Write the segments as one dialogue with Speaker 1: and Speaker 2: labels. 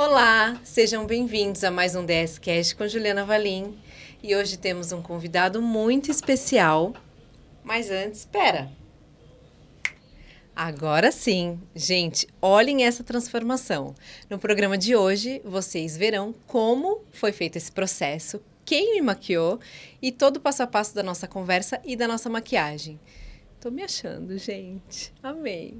Speaker 1: Olá, sejam bem-vindos a mais um DS Cast com Juliana Valim. E hoje temos um convidado muito especial. Mas antes, espera. Agora sim, gente, olhem essa transformação. No programa de hoje, vocês verão como foi feito esse processo, quem me maquiou e todo o passo a passo da nossa conversa e da nossa maquiagem. Tô me achando, gente. Amei.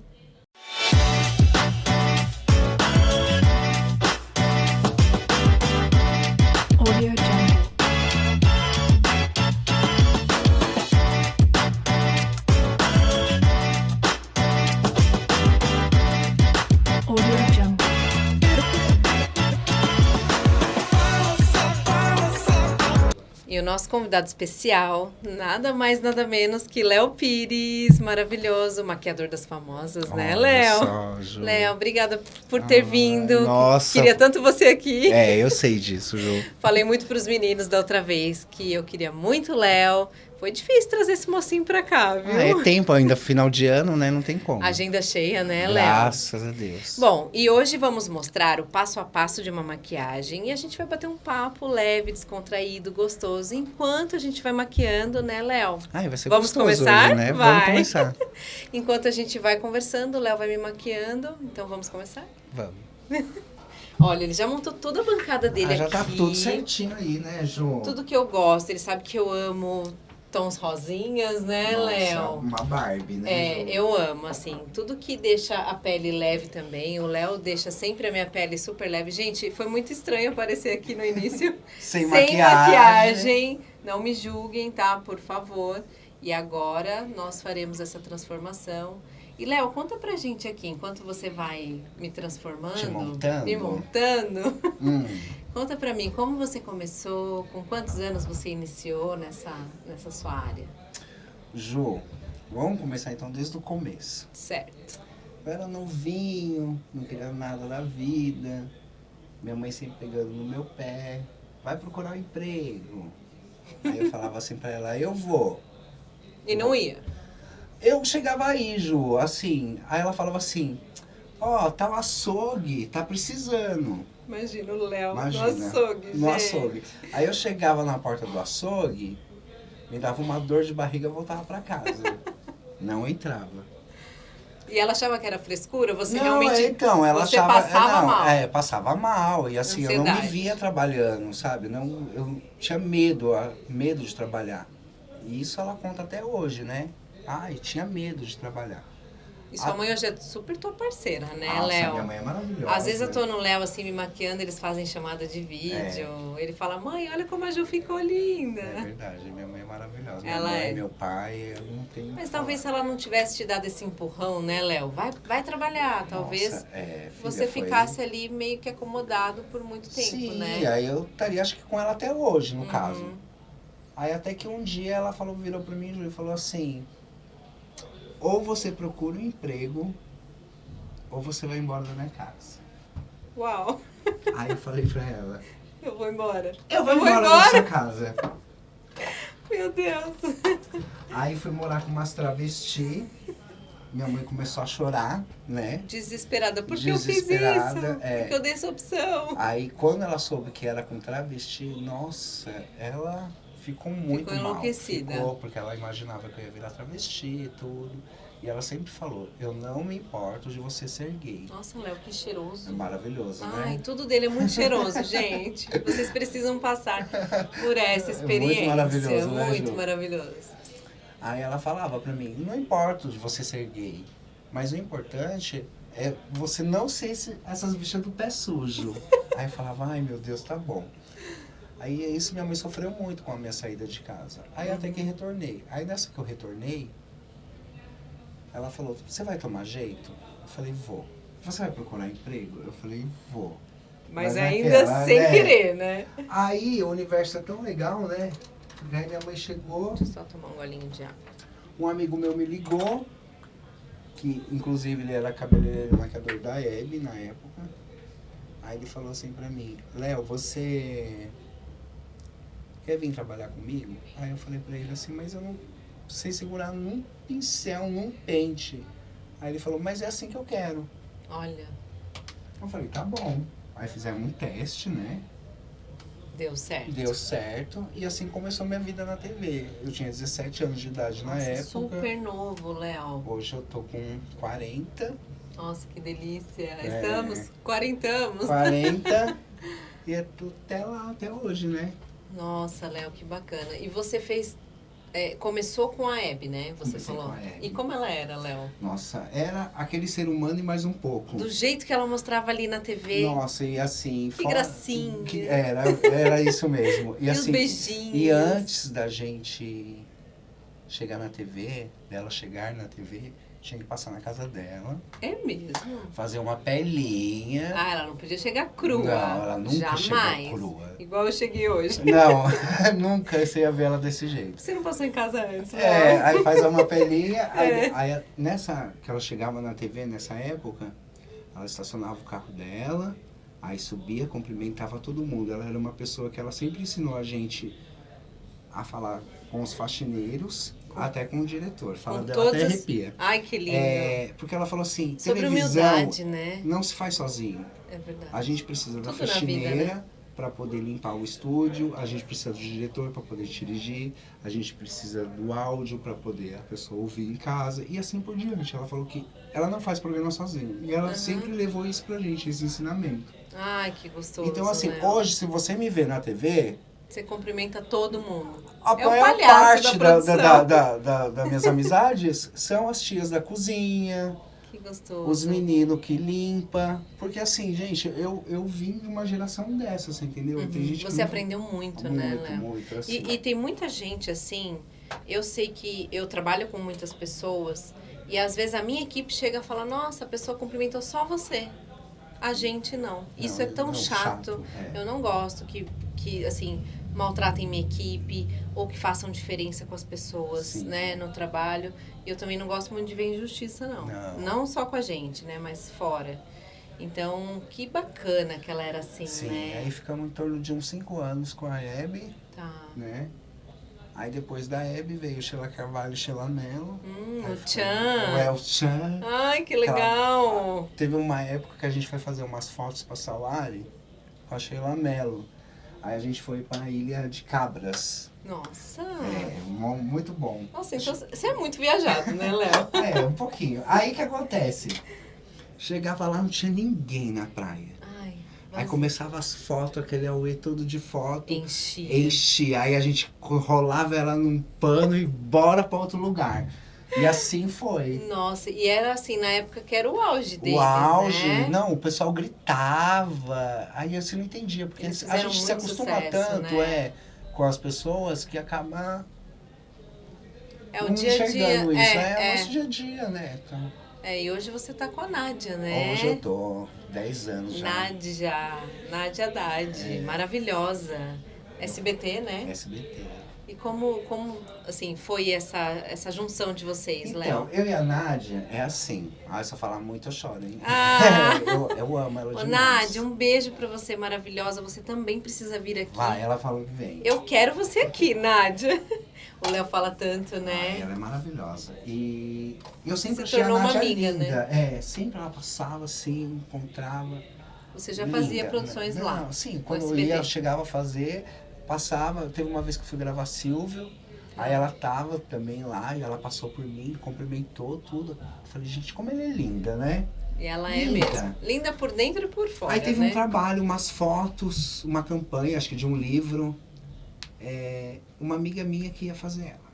Speaker 1: E o nosso convidado especial, nada mais, nada menos que Léo Pires, maravilhoso, maquiador das famosas, né,
Speaker 2: Olha
Speaker 1: Léo?
Speaker 2: só, Ju.
Speaker 1: Léo, obrigada por ter
Speaker 2: Ai,
Speaker 1: vindo.
Speaker 2: nossa.
Speaker 1: Queria tanto você aqui.
Speaker 2: É, eu sei disso, Ju.
Speaker 1: Falei muito pros meninos da outra vez que eu queria muito Léo. Foi difícil trazer esse mocinho pra cá, viu?
Speaker 2: Ah, é tempo ainda, final de ano, né? Não tem como.
Speaker 1: Agenda cheia, né, Léo?
Speaker 2: Graças a Deus.
Speaker 1: Bom, e hoje vamos mostrar o passo a passo de uma maquiagem e a gente vai bater um papo leve, descontraído, gostoso, enquanto a gente vai maquiando, né, Léo?
Speaker 2: Ai, vai ser
Speaker 1: Vamos
Speaker 2: gostoso
Speaker 1: começar?
Speaker 2: hoje, né?
Speaker 1: Vai.
Speaker 2: Vamos começar.
Speaker 1: Enquanto a gente vai conversando, o Léo vai me maquiando, então vamos começar?
Speaker 2: Vamos.
Speaker 1: Olha, ele já montou toda a bancada dele
Speaker 2: Ah, já
Speaker 1: aqui.
Speaker 2: tá tudo certinho aí, né, Ju?
Speaker 1: Tudo que eu gosto, ele sabe que eu amo tons rosinhas, né, Léo?
Speaker 2: Uma Barbie, né,
Speaker 1: É,
Speaker 2: Ju?
Speaker 1: eu amo, assim, tudo que deixa a pele leve também. O Léo deixa sempre a minha pele super leve. Gente, foi muito estranho aparecer aqui no início
Speaker 2: Sem,
Speaker 1: sem maquiagem. Não me julguem, tá? Por favor. E agora nós faremos essa transformação. E, Léo, conta pra gente aqui, enquanto você vai me transformando,
Speaker 2: Te montando.
Speaker 1: me montando,
Speaker 2: Hum,
Speaker 1: conta pra mim como você começou, com quantos anos você iniciou nessa, nessa sua área?
Speaker 2: Ju, vamos começar então desde o começo.
Speaker 1: Certo.
Speaker 2: Eu era novinho, não queria nada da vida. Minha mãe sempre pegando no meu pé. Vai procurar um emprego. Aí eu falava assim pra ela, eu vou.
Speaker 1: E não ia?
Speaker 2: Eu chegava aí, Ju, assim. Aí ela falava assim: Ó, tá o açougue, tá precisando.
Speaker 1: Imagina o Léo
Speaker 2: Imagina,
Speaker 1: no açougue,
Speaker 2: No
Speaker 1: gente.
Speaker 2: açougue. Aí eu chegava na porta do açougue, me dava uma dor de barriga e voltava pra casa. Não entrava.
Speaker 1: E ela achava que era frescura? Você
Speaker 2: não,
Speaker 1: realmente...
Speaker 2: então, ela
Speaker 1: você
Speaker 2: achava.
Speaker 1: passava
Speaker 2: não,
Speaker 1: mal.
Speaker 2: É, passava mal. E assim, eu não me
Speaker 1: Ansiedade.
Speaker 2: via trabalhando, sabe? Não, eu tinha medo, medo de trabalhar. E isso ela conta até hoje, né? Ai, tinha medo de trabalhar.
Speaker 1: E sua mãe hoje é super tua parceira, né,
Speaker 2: Nossa,
Speaker 1: Léo?
Speaker 2: minha mãe é maravilhosa.
Speaker 1: Às vezes eu tô no Léo, assim, me maquiando, eles fazem chamada de vídeo. Ele fala, mãe, olha como a Ju ficou linda.
Speaker 2: É verdade, minha mãe é maravilhosa.
Speaker 1: Ela
Speaker 2: minha mãe,
Speaker 1: é.
Speaker 2: meu pai, eu não tenho.
Speaker 1: Mas talvez se ela não tivesse te dado esse empurrão, né, Léo? Vai, vai trabalhar, talvez
Speaker 2: Nossa, é, filha,
Speaker 1: você
Speaker 2: foi-
Speaker 1: ficasse ali meio que acomodado por muito tempo,
Speaker 2: Sim,
Speaker 1: né?
Speaker 2: aí eu estaria acho que com ela até hoje, no
Speaker 1: Uhum.
Speaker 2: caso. Aí até que um dia ela falou, virou pra mim e falou assim: ou você procura um emprego, ou você vai embora da minha casa.
Speaker 1: Uau,
Speaker 2: Aí eu falei pra ela,
Speaker 1: eu vou embora.
Speaker 2: eu vou
Speaker 1: Eu vou
Speaker 2: embora,
Speaker 1: embora?
Speaker 2: da sua casa.
Speaker 1: Meu Deus.
Speaker 2: Aí fui morar com umas travesti. Minha mãe começou a chorar, né?
Speaker 1: Desesperada. Por que eu fiz isso?
Speaker 2: Desesperada, é.
Speaker 1: Porque eu dei essa opção.
Speaker 2: Aí quando ela soube que era com travesti, nossa, ela ficou muito mal.
Speaker 1: enlouquecida.
Speaker 2: Ficou, porque ela imaginava que eu ia virar travesti e tudo. E ela sempre falou, eu não me importo de você ser gay.
Speaker 1: Nossa, Léo, que cheiroso.
Speaker 2: É maravilhoso,
Speaker 1: Ai,
Speaker 2: né?
Speaker 1: tudo dele é muito cheiroso, gente. Vocês precisam passar por essa
Speaker 2: É muito
Speaker 1: experiência.
Speaker 2: maravilhoso, né,
Speaker 1: Muito
Speaker 2: Ju?
Speaker 1: maravilhoso.
Speaker 2: Aí ela falava pra mim, não importa de você ser gay, mas o importante é você não ser esse- essas bichas do pé sujo. Aí eu falava, ai meu Deus, tá bom. Aí é isso minha mãe sofreu muito com a minha saída de casa. Aí até que retornei. Aí nessa que eu retornei, ela falou, você vai tomar jeito? Eu falei, vou. Você vai procurar emprego? Eu falei, vou.
Speaker 1: Mas,
Speaker 2: Mas
Speaker 1: ainda
Speaker 2: naquela,
Speaker 1: sem
Speaker 2: né?
Speaker 1: querer, né?
Speaker 2: Aí o universo é tão legal, né? Aí minha mãe chegou,
Speaker 1: Deixa eu só tomar um golinho de água.
Speaker 2: um amigo meu me ligou, que inclusive ele era cabeleireiro e maquiador da Hebe na época. Aí ele falou assim pra mim, Léo, você quer vir trabalhar comigo? Aí eu falei pra ele assim, mas eu não sei segurar num pincel, num pente. Aí ele falou, mas é assim que eu quero.
Speaker 1: Olha,
Speaker 2: Eu falei, tá bom. Aí fizemos um teste, né?
Speaker 1: Deu certo.
Speaker 2: Deu certo. E assim começou minha vida na TV. Eu tinha 17 anos de idade na
Speaker 1: Nossa,
Speaker 2: época.
Speaker 1: super novo, Léo.
Speaker 2: Hoje eu tô com 40.
Speaker 1: Nossa, que delícia.
Speaker 2: É.
Speaker 1: Estamos quarentamos.
Speaker 2: 40. e é tudo até lá, até hoje, né?
Speaker 1: Nossa, Léo, que bacana. E você fez. é, começou com a Hebe, né? Você
Speaker 2: Comecei
Speaker 1: falou.
Speaker 2: com a Hebe.
Speaker 1: E como ela era, Léo?
Speaker 2: Nossa, era aquele ser humano e mais um pouco.
Speaker 1: Do jeito que ela mostrava ali na TV.
Speaker 2: Nossa, e assim.
Speaker 1: Que gracinha.
Speaker 2: que- era, era isso mesmo. E,
Speaker 1: E, os
Speaker 2: assim,
Speaker 1: beijinhos.
Speaker 2: E antes da gente chegar na TV, dela chegar na TV, tinha que passar na casa dela,
Speaker 1: É mesmo?
Speaker 2: fazer uma pelinha.
Speaker 1: Ah, ela não podia chegar crua.
Speaker 2: Não, ela nunca
Speaker 1: Jamais.
Speaker 2: chegou crua.
Speaker 1: Igual eu cheguei hoje.
Speaker 2: Não, nunca você ia ver ela desse jeito.
Speaker 1: Você não passou em casa antes,
Speaker 2: É, aí faz uma pelinha, aí,
Speaker 1: É.
Speaker 2: aí nessa que ela chegava na TV nessa época, ela estacionava o carro dela, aí subia, cumprimentava todo mundo. Ela era uma pessoa que ela sempre ensinou a gente a falar com os faxineiros, até com o diretor. Fala
Speaker 1: Com
Speaker 2: dela até
Speaker 1: todas as-
Speaker 2: arrepia.
Speaker 1: Ai, que lindo.
Speaker 2: É, porque ela falou assim,
Speaker 1: Sobre
Speaker 2: televisão
Speaker 1: humildade, né?
Speaker 2: não se faz sozinho.
Speaker 1: É verdade.
Speaker 2: A gente precisa da
Speaker 1: Tudo vida,
Speaker 2: faxineira
Speaker 1: né?
Speaker 2: para poder limpar o estúdio, a gente precisa do diretor para poder dirigir, a gente precisa do áudio para poder a pessoa ouvir em casa e assim por diante. Ela falou que ela não faz programa sozinha e ela
Speaker 1: Aham.
Speaker 2: sempre levou isso pra gente, esse ensinamento.
Speaker 1: Ai, que gostoso.
Speaker 2: então assim,
Speaker 1: né?
Speaker 2: hoje se você me vê na TV,
Speaker 1: Você cumprimenta todo mundo.
Speaker 2: a
Speaker 1: É
Speaker 2: maior parte
Speaker 1: da
Speaker 2: da, da, da, da- das minhas amizades são as tias da cozinha,
Speaker 1: Que gostoso.
Speaker 2: os meninos que limpa, porque assim, gente, eu, eu vim de uma geração dessa, você entendeu? Tem
Speaker 1: Uhum. Você aprendeu muito,
Speaker 2: muito,
Speaker 1: né, Léo?
Speaker 2: muito, assim.
Speaker 1: E, e tem muita gente assim. Eu sei que eu trabalho com muitas pessoas e às vezes a minha equipe chega a falar: Nossa, a pessoa cumprimentou só você. A gente não. Isso
Speaker 2: Não,
Speaker 1: é tão
Speaker 2: não,
Speaker 1: chato.
Speaker 2: é.
Speaker 1: Eu não gosto que, que assim, maltratem minha equipe ou que façam diferença com as pessoas,
Speaker 2: Sim.
Speaker 1: né, no trabalho. Eu também não gosto muito de ver injustiça, não.
Speaker 2: Não.
Speaker 1: só com a gente, né, mas fora. Então, que bacana que ela era assim,
Speaker 2: Sim,
Speaker 1: né?
Speaker 2: aí ficamos em torno de uns 5 anos com a Hebe,
Speaker 1: Tá.
Speaker 2: né? Aí depois da Hebe veio Sheila Carvalho e Sheila Mello.
Speaker 1: Hum, o
Speaker 2: foi
Speaker 1: Tchan.
Speaker 2: O El Chan.
Speaker 1: Ai, que legal!
Speaker 2: Teve uma época que a gente foi fazer umas fotos pra Salari com a Sheila Mello. Aí a gente foi pra Ilha de Cabras.
Speaker 1: Nossa!
Speaker 2: É, mu- muito bom.
Speaker 1: Nossa, então você é muito viajado, né, Léo?
Speaker 2: É, um pouquinho. Aí que acontece? Chegava lá, não tinha ninguém na praia.
Speaker 1: Ai,
Speaker 2: Aí começava as fotos, aquele auê todo de foto.
Speaker 1: enchi.
Speaker 2: Enchia, aí a gente rolava ela num pano e bora pra outro lugar. E assim foi.
Speaker 1: Nossa, e era assim, na época que era o auge deles,
Speaker 2: o auge,
Speaker 1: né?
Speaker 2: não, o pessoal gritava. Aí você não entendia, porque
Speaker 1: Eles
Speaker 2: a gente se acostuma
Speaker 1: sucesso,
Speaker 2: tanto,
Speaker 1: né?
Speaker 2: é, com as pessoas que acaba
Speaker 1: É o dia a dia.
Speaker 2: isso. É,
Speaker 1: É,
Speaker 2: o
Speaker 1: é,
Speaker 2: nosso dia a dia, né? Então,
Speaker 1: é, e hoje você tá com a Nádia, né?
Speaker 2: Hoje eu tô 10 anos já.
Speaker 1: Nádia, Nádia Haddad,
Speaker 2: É.
Speaker 1: maravilhosa. SBT, né?
Speaker 2: SBT.
Speaker 1: E como, como assim, foi essa, essa junção de vocês,
Speaker 2: Então,
Speaker 1: Léo?
Speaker 2: eu e a Nádia é assim. Ah, se eu falar muito eu choro, hein?
Speaker 1: Ah!
Speaker 2: eu, eu amo ela
Speaker 1: Ô,
Speaker 2: demais.
Speaker 1: Nádia, um beijo pra você, maravilhosa. Você também precisa vir aqui.
Speaker 2: Vai, ela falou que vem.
Speaker 1: Eu quero você aqui, Nádia. O Léo fala tanto,
Speaker 2: Ai,
Speaker 1: né?
Speaker 2: ela é maravilhosa. E eu sempre
Speaker 1: Se
Speaker 2: achei a
Speaker 1: tornou uma
Speaker 2: Nádia
Speaker 1: amiga,
Speaker 2: linda.
Speaker 1: né?
Speaker 2: É, sempre ela passava assim, encontrava.
Speaker 1: Você já
Speaker 2: linda,
Speaker 1: fazia
Speaker 2: né?
Speaker 1: produções
Speaker 2: Não,
Speaker 1: lá.
Speaker 2: Sim, quando eu ia, eu chegava a fazer, passava. Teve uma vez que eu fui gravar Silvio, aí ela tava também lá e ela passou por mim, cumprimentou tudo. Eu falei, gente, como ela é linda, né?
Speaker 1: E ela é
Speaker 2: Linda.
Speaker 1: mesmo. Linda por dentro e por fora,
Speaker 2: Aí teve
Speaker 1: né?
Speaker 2: um trabalho, umas fotos, uma campanha, acho que de um livro. É, uma amiga minha que ia fazer ela.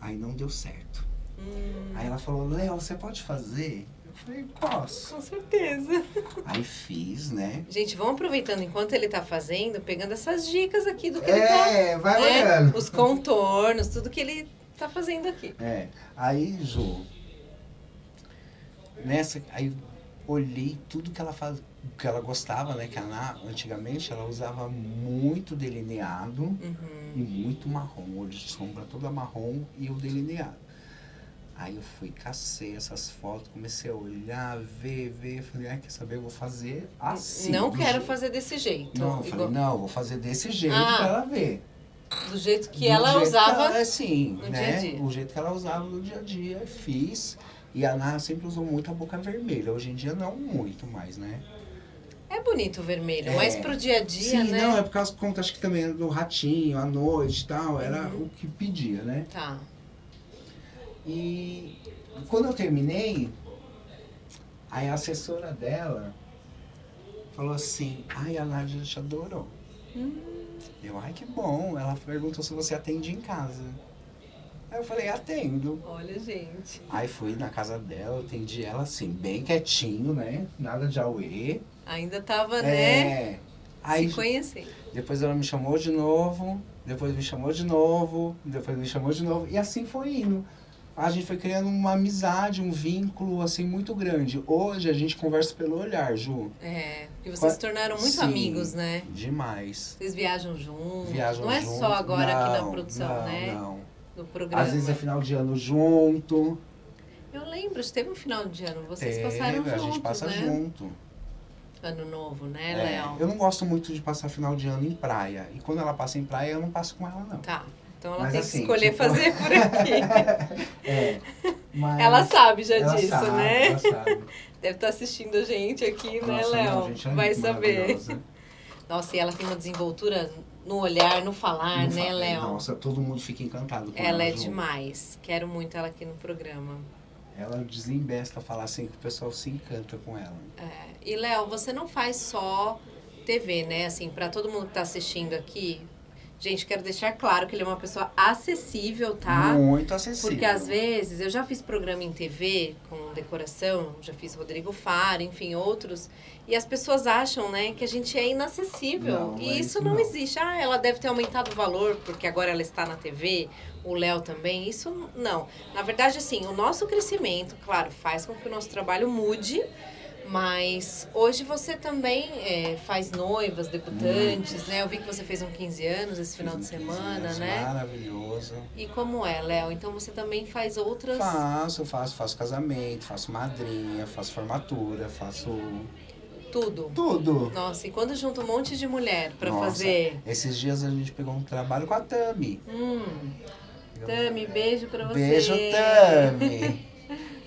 Speaker 2: Aí não deu certo.
Speaker 1: Hum,
Speaker 2: Aí ela falou, Léo, você pode fazer? Eu falei, posso.
Speaker 1: com certeza.
Speaker 2: Aí fiz, né?
Speaker 1: Gente, vamos aproveitando enquanto ele tá fazendo, pegando essas dicas aqui do que ele tá...
Speaker 2: É, vai
Speaker 1: né?
Speaker 2: olhando.
Speaker 1: Os contornos, tudo que ele tá fazendo aqui.
Speaker 2: É, aí, Ju, nessa, aí olhei tudo que ela faz, que ela gostava, né? Que ela, antigamente ela usava muito delineado
Speaker 1: Uhum.
Speaker 2: e muito marrom, olho de sombra toda marrom e o delineado. Aí eu fui, cacei essas fotos, comecei a olhar, ver, ver, falei, ah, quer saber, eu vou fazer assim.
Speaker 1: não
Speaker 2: do
Speaker 1: quero
Speaker 2: jeito-
Speaker 1: fazer desse jeito.
Speaker 2: Não, eu
Speaker 1: igual-
Speaker 2: falei, não, vou fazer desse jeito
Speaker 1: Ah,
Speaker 2: pra ela ver.
Speaker 1: do jeito que
Speaker 2: Do
Speaker 1: ela
Speaker 2: jeito
Speaker 1: usava.
Speaker 2: que ela, assim,
Speaker 1: no
Speaker 2: né?
Speaker 1: dia dia.
Speaker 2: O jeito que ela usava no dia a dia, fiz. E a Ana sempre usou muito a boca vermelha. Hoje em dia não muito mais, né?
Speaker 1: É bonito o vermelho,
Speaker 2: É.
Speaker 1: mas pro dia a dia,
Speaker 2: Sim,
Speaker 1: né?
Speaker 2: não, é por causa conta, acho que também do ratinho, à noite e tal, era
Speaker 1: Uhum.
Speaker 2: o que pedia, né?
Speaker 1: Tá.
Speaker 2: E quando eu terminei, aí a assessora dela falou assim, ai, a Nádia te adorou. Eu, ai, que bom. Ela perguntou se você atende em casa. Aí eu falei, atendo.
Speaker 1: Olha, gente.
Speaker 2: Aí fui na casa dela, atendi ela assim, bem quietinho, né? Nada de auê.
Speaker 1: Ainda tava, né?
Speaker 2: É. Aí
Speaker 1: Se conhecendo.
Speaker 2: depois ela me chamou de novo, depois me chamou de novo, depois me chamou de novo. E assim foi indo. A gente foi criando uma amizade, um vínculo assim muito grande. Hoje a gente conversa pelo olhar, Ju.
Speaker 1: É. E vocês
Speaker 2: Qua-
Speaker 1: se tornaram muito
Speaker 2: Sim,
Speaker 1: amigos, né?
Speaker 2: Demais.
Speaker 1: Vocês viajam juntos.
Speaker 2: Viajam
Speaker 1: não é
Speaker 2: junto.
Speaker 1: só agora aqui na
Speaker 2: Não,
Speaker 1: produção,
Speaker 2: não,
Speaker 1: né?
Speaker 2: Não.
Speaker 1: No programa.
Speaker 2: Às vezes é final de ano junto.
Speaker 1: Eu lembro, teve um final de ano. Vocês
Speaker 2: Teve,
Speaker 1: passaram juntos,
Speaker 2: a gente passa
Speaker 1: né?
Speaker 2: junto.
Speaker 1: Ano novo, né,
Speaker 2: É,
Speaker 1: Léo?
Speaker 2: eu não gosto muito de passar final de ano em praia. E quando ela passa em praia, eu não passo com ela, não.
Speaker 1: Tá. Então ela
Speaker 2: Mas
Speaker 1: tem
Speaker 2: assim,
Speaker 1: que escolher
Speaker 2: tipo-
Speaker 1: fazer por aqui.
Speaker 2: É. Mas
Speaker 1: ela sabe já
Speaker 2: ela
Speaker 1: disso,
Speaker 2: sabe,
Speaker 1: né?
Speaker 2: Ela sabe.
Speaker 1: Deve estar assistindo a gente aqui, né,
Speaker 2: Nossa,
Speaker 1: Léo?
Speaker 2: gente, ela é
Speaker 1: Vai saber. Nossa, e ela tem uma desenvoltura no olhar, no falar,
Speaker 2: Não
Speaker 1: né,
Speaker 2: fala-
Speaker 1: Léo?
Speaker 2: Nossa, todo mundo fica encantado com ela.
Speaker 1: ela é demais. Quero muito ela aqui no programa.
Speaker 2: Ela desembesta falar assim que o pessoal se encanta com ela.
Speaker 1: É, E, Léo, você não faz só TV, né? Assim, para todo mundo que tá assistindo aqui, gente, quero deixar claro que ele é uma pessoa acessível, tá?
Speaker 2: Muito acessível.
Speaker 1: Porque às vezes eu já fiz programa em TV com decoração, já fiz Rodrigo Faro, enfim, outros, e as pessoas acham, né, que a gente é inacessível.
Speaker 2: Não,
Speaker 1: e
Speaker 2: é
Speaker 1: isso
Speaker 2: isso
Speaker 1: não,
Speaker 2: não.
Speaker 1: existe. Ah, ela deve ter aumentado o valor porque agora ela está na TV, o Léo também. Isso não. Na verdade, assim, o nosso crescimento, claro, faz com que o nosso trabalho mude. Mas hoje você também é, faz noivas, debutantes, né? Eu vi que você fez um 15 anos esse final de
Speaker 2: Fiz 15
Speaker 1: semana,
Speaker 2: anos,
Speaker 1: né?
Speaker 2: Maravilhoso.
Speaker 1: E como é, Léo? Então você também faz outras.
Speaker 2: Faço, faço, faço casamento, faço madrinha, faço formatura, faço
Speaker 1: Tudo.
Speaker 2: tudo.
Speaker 1: Nossa, e quando junta um monte de mulher pra
Speaker 2: Nossa,
Speaker 1: fazer.
Speaker 2: Esses dias a gente pegou um trabalho com a Tami.
Speaker 1: Hum, Tami, beijo pra você.
Speaker 2: Beijo, Tami.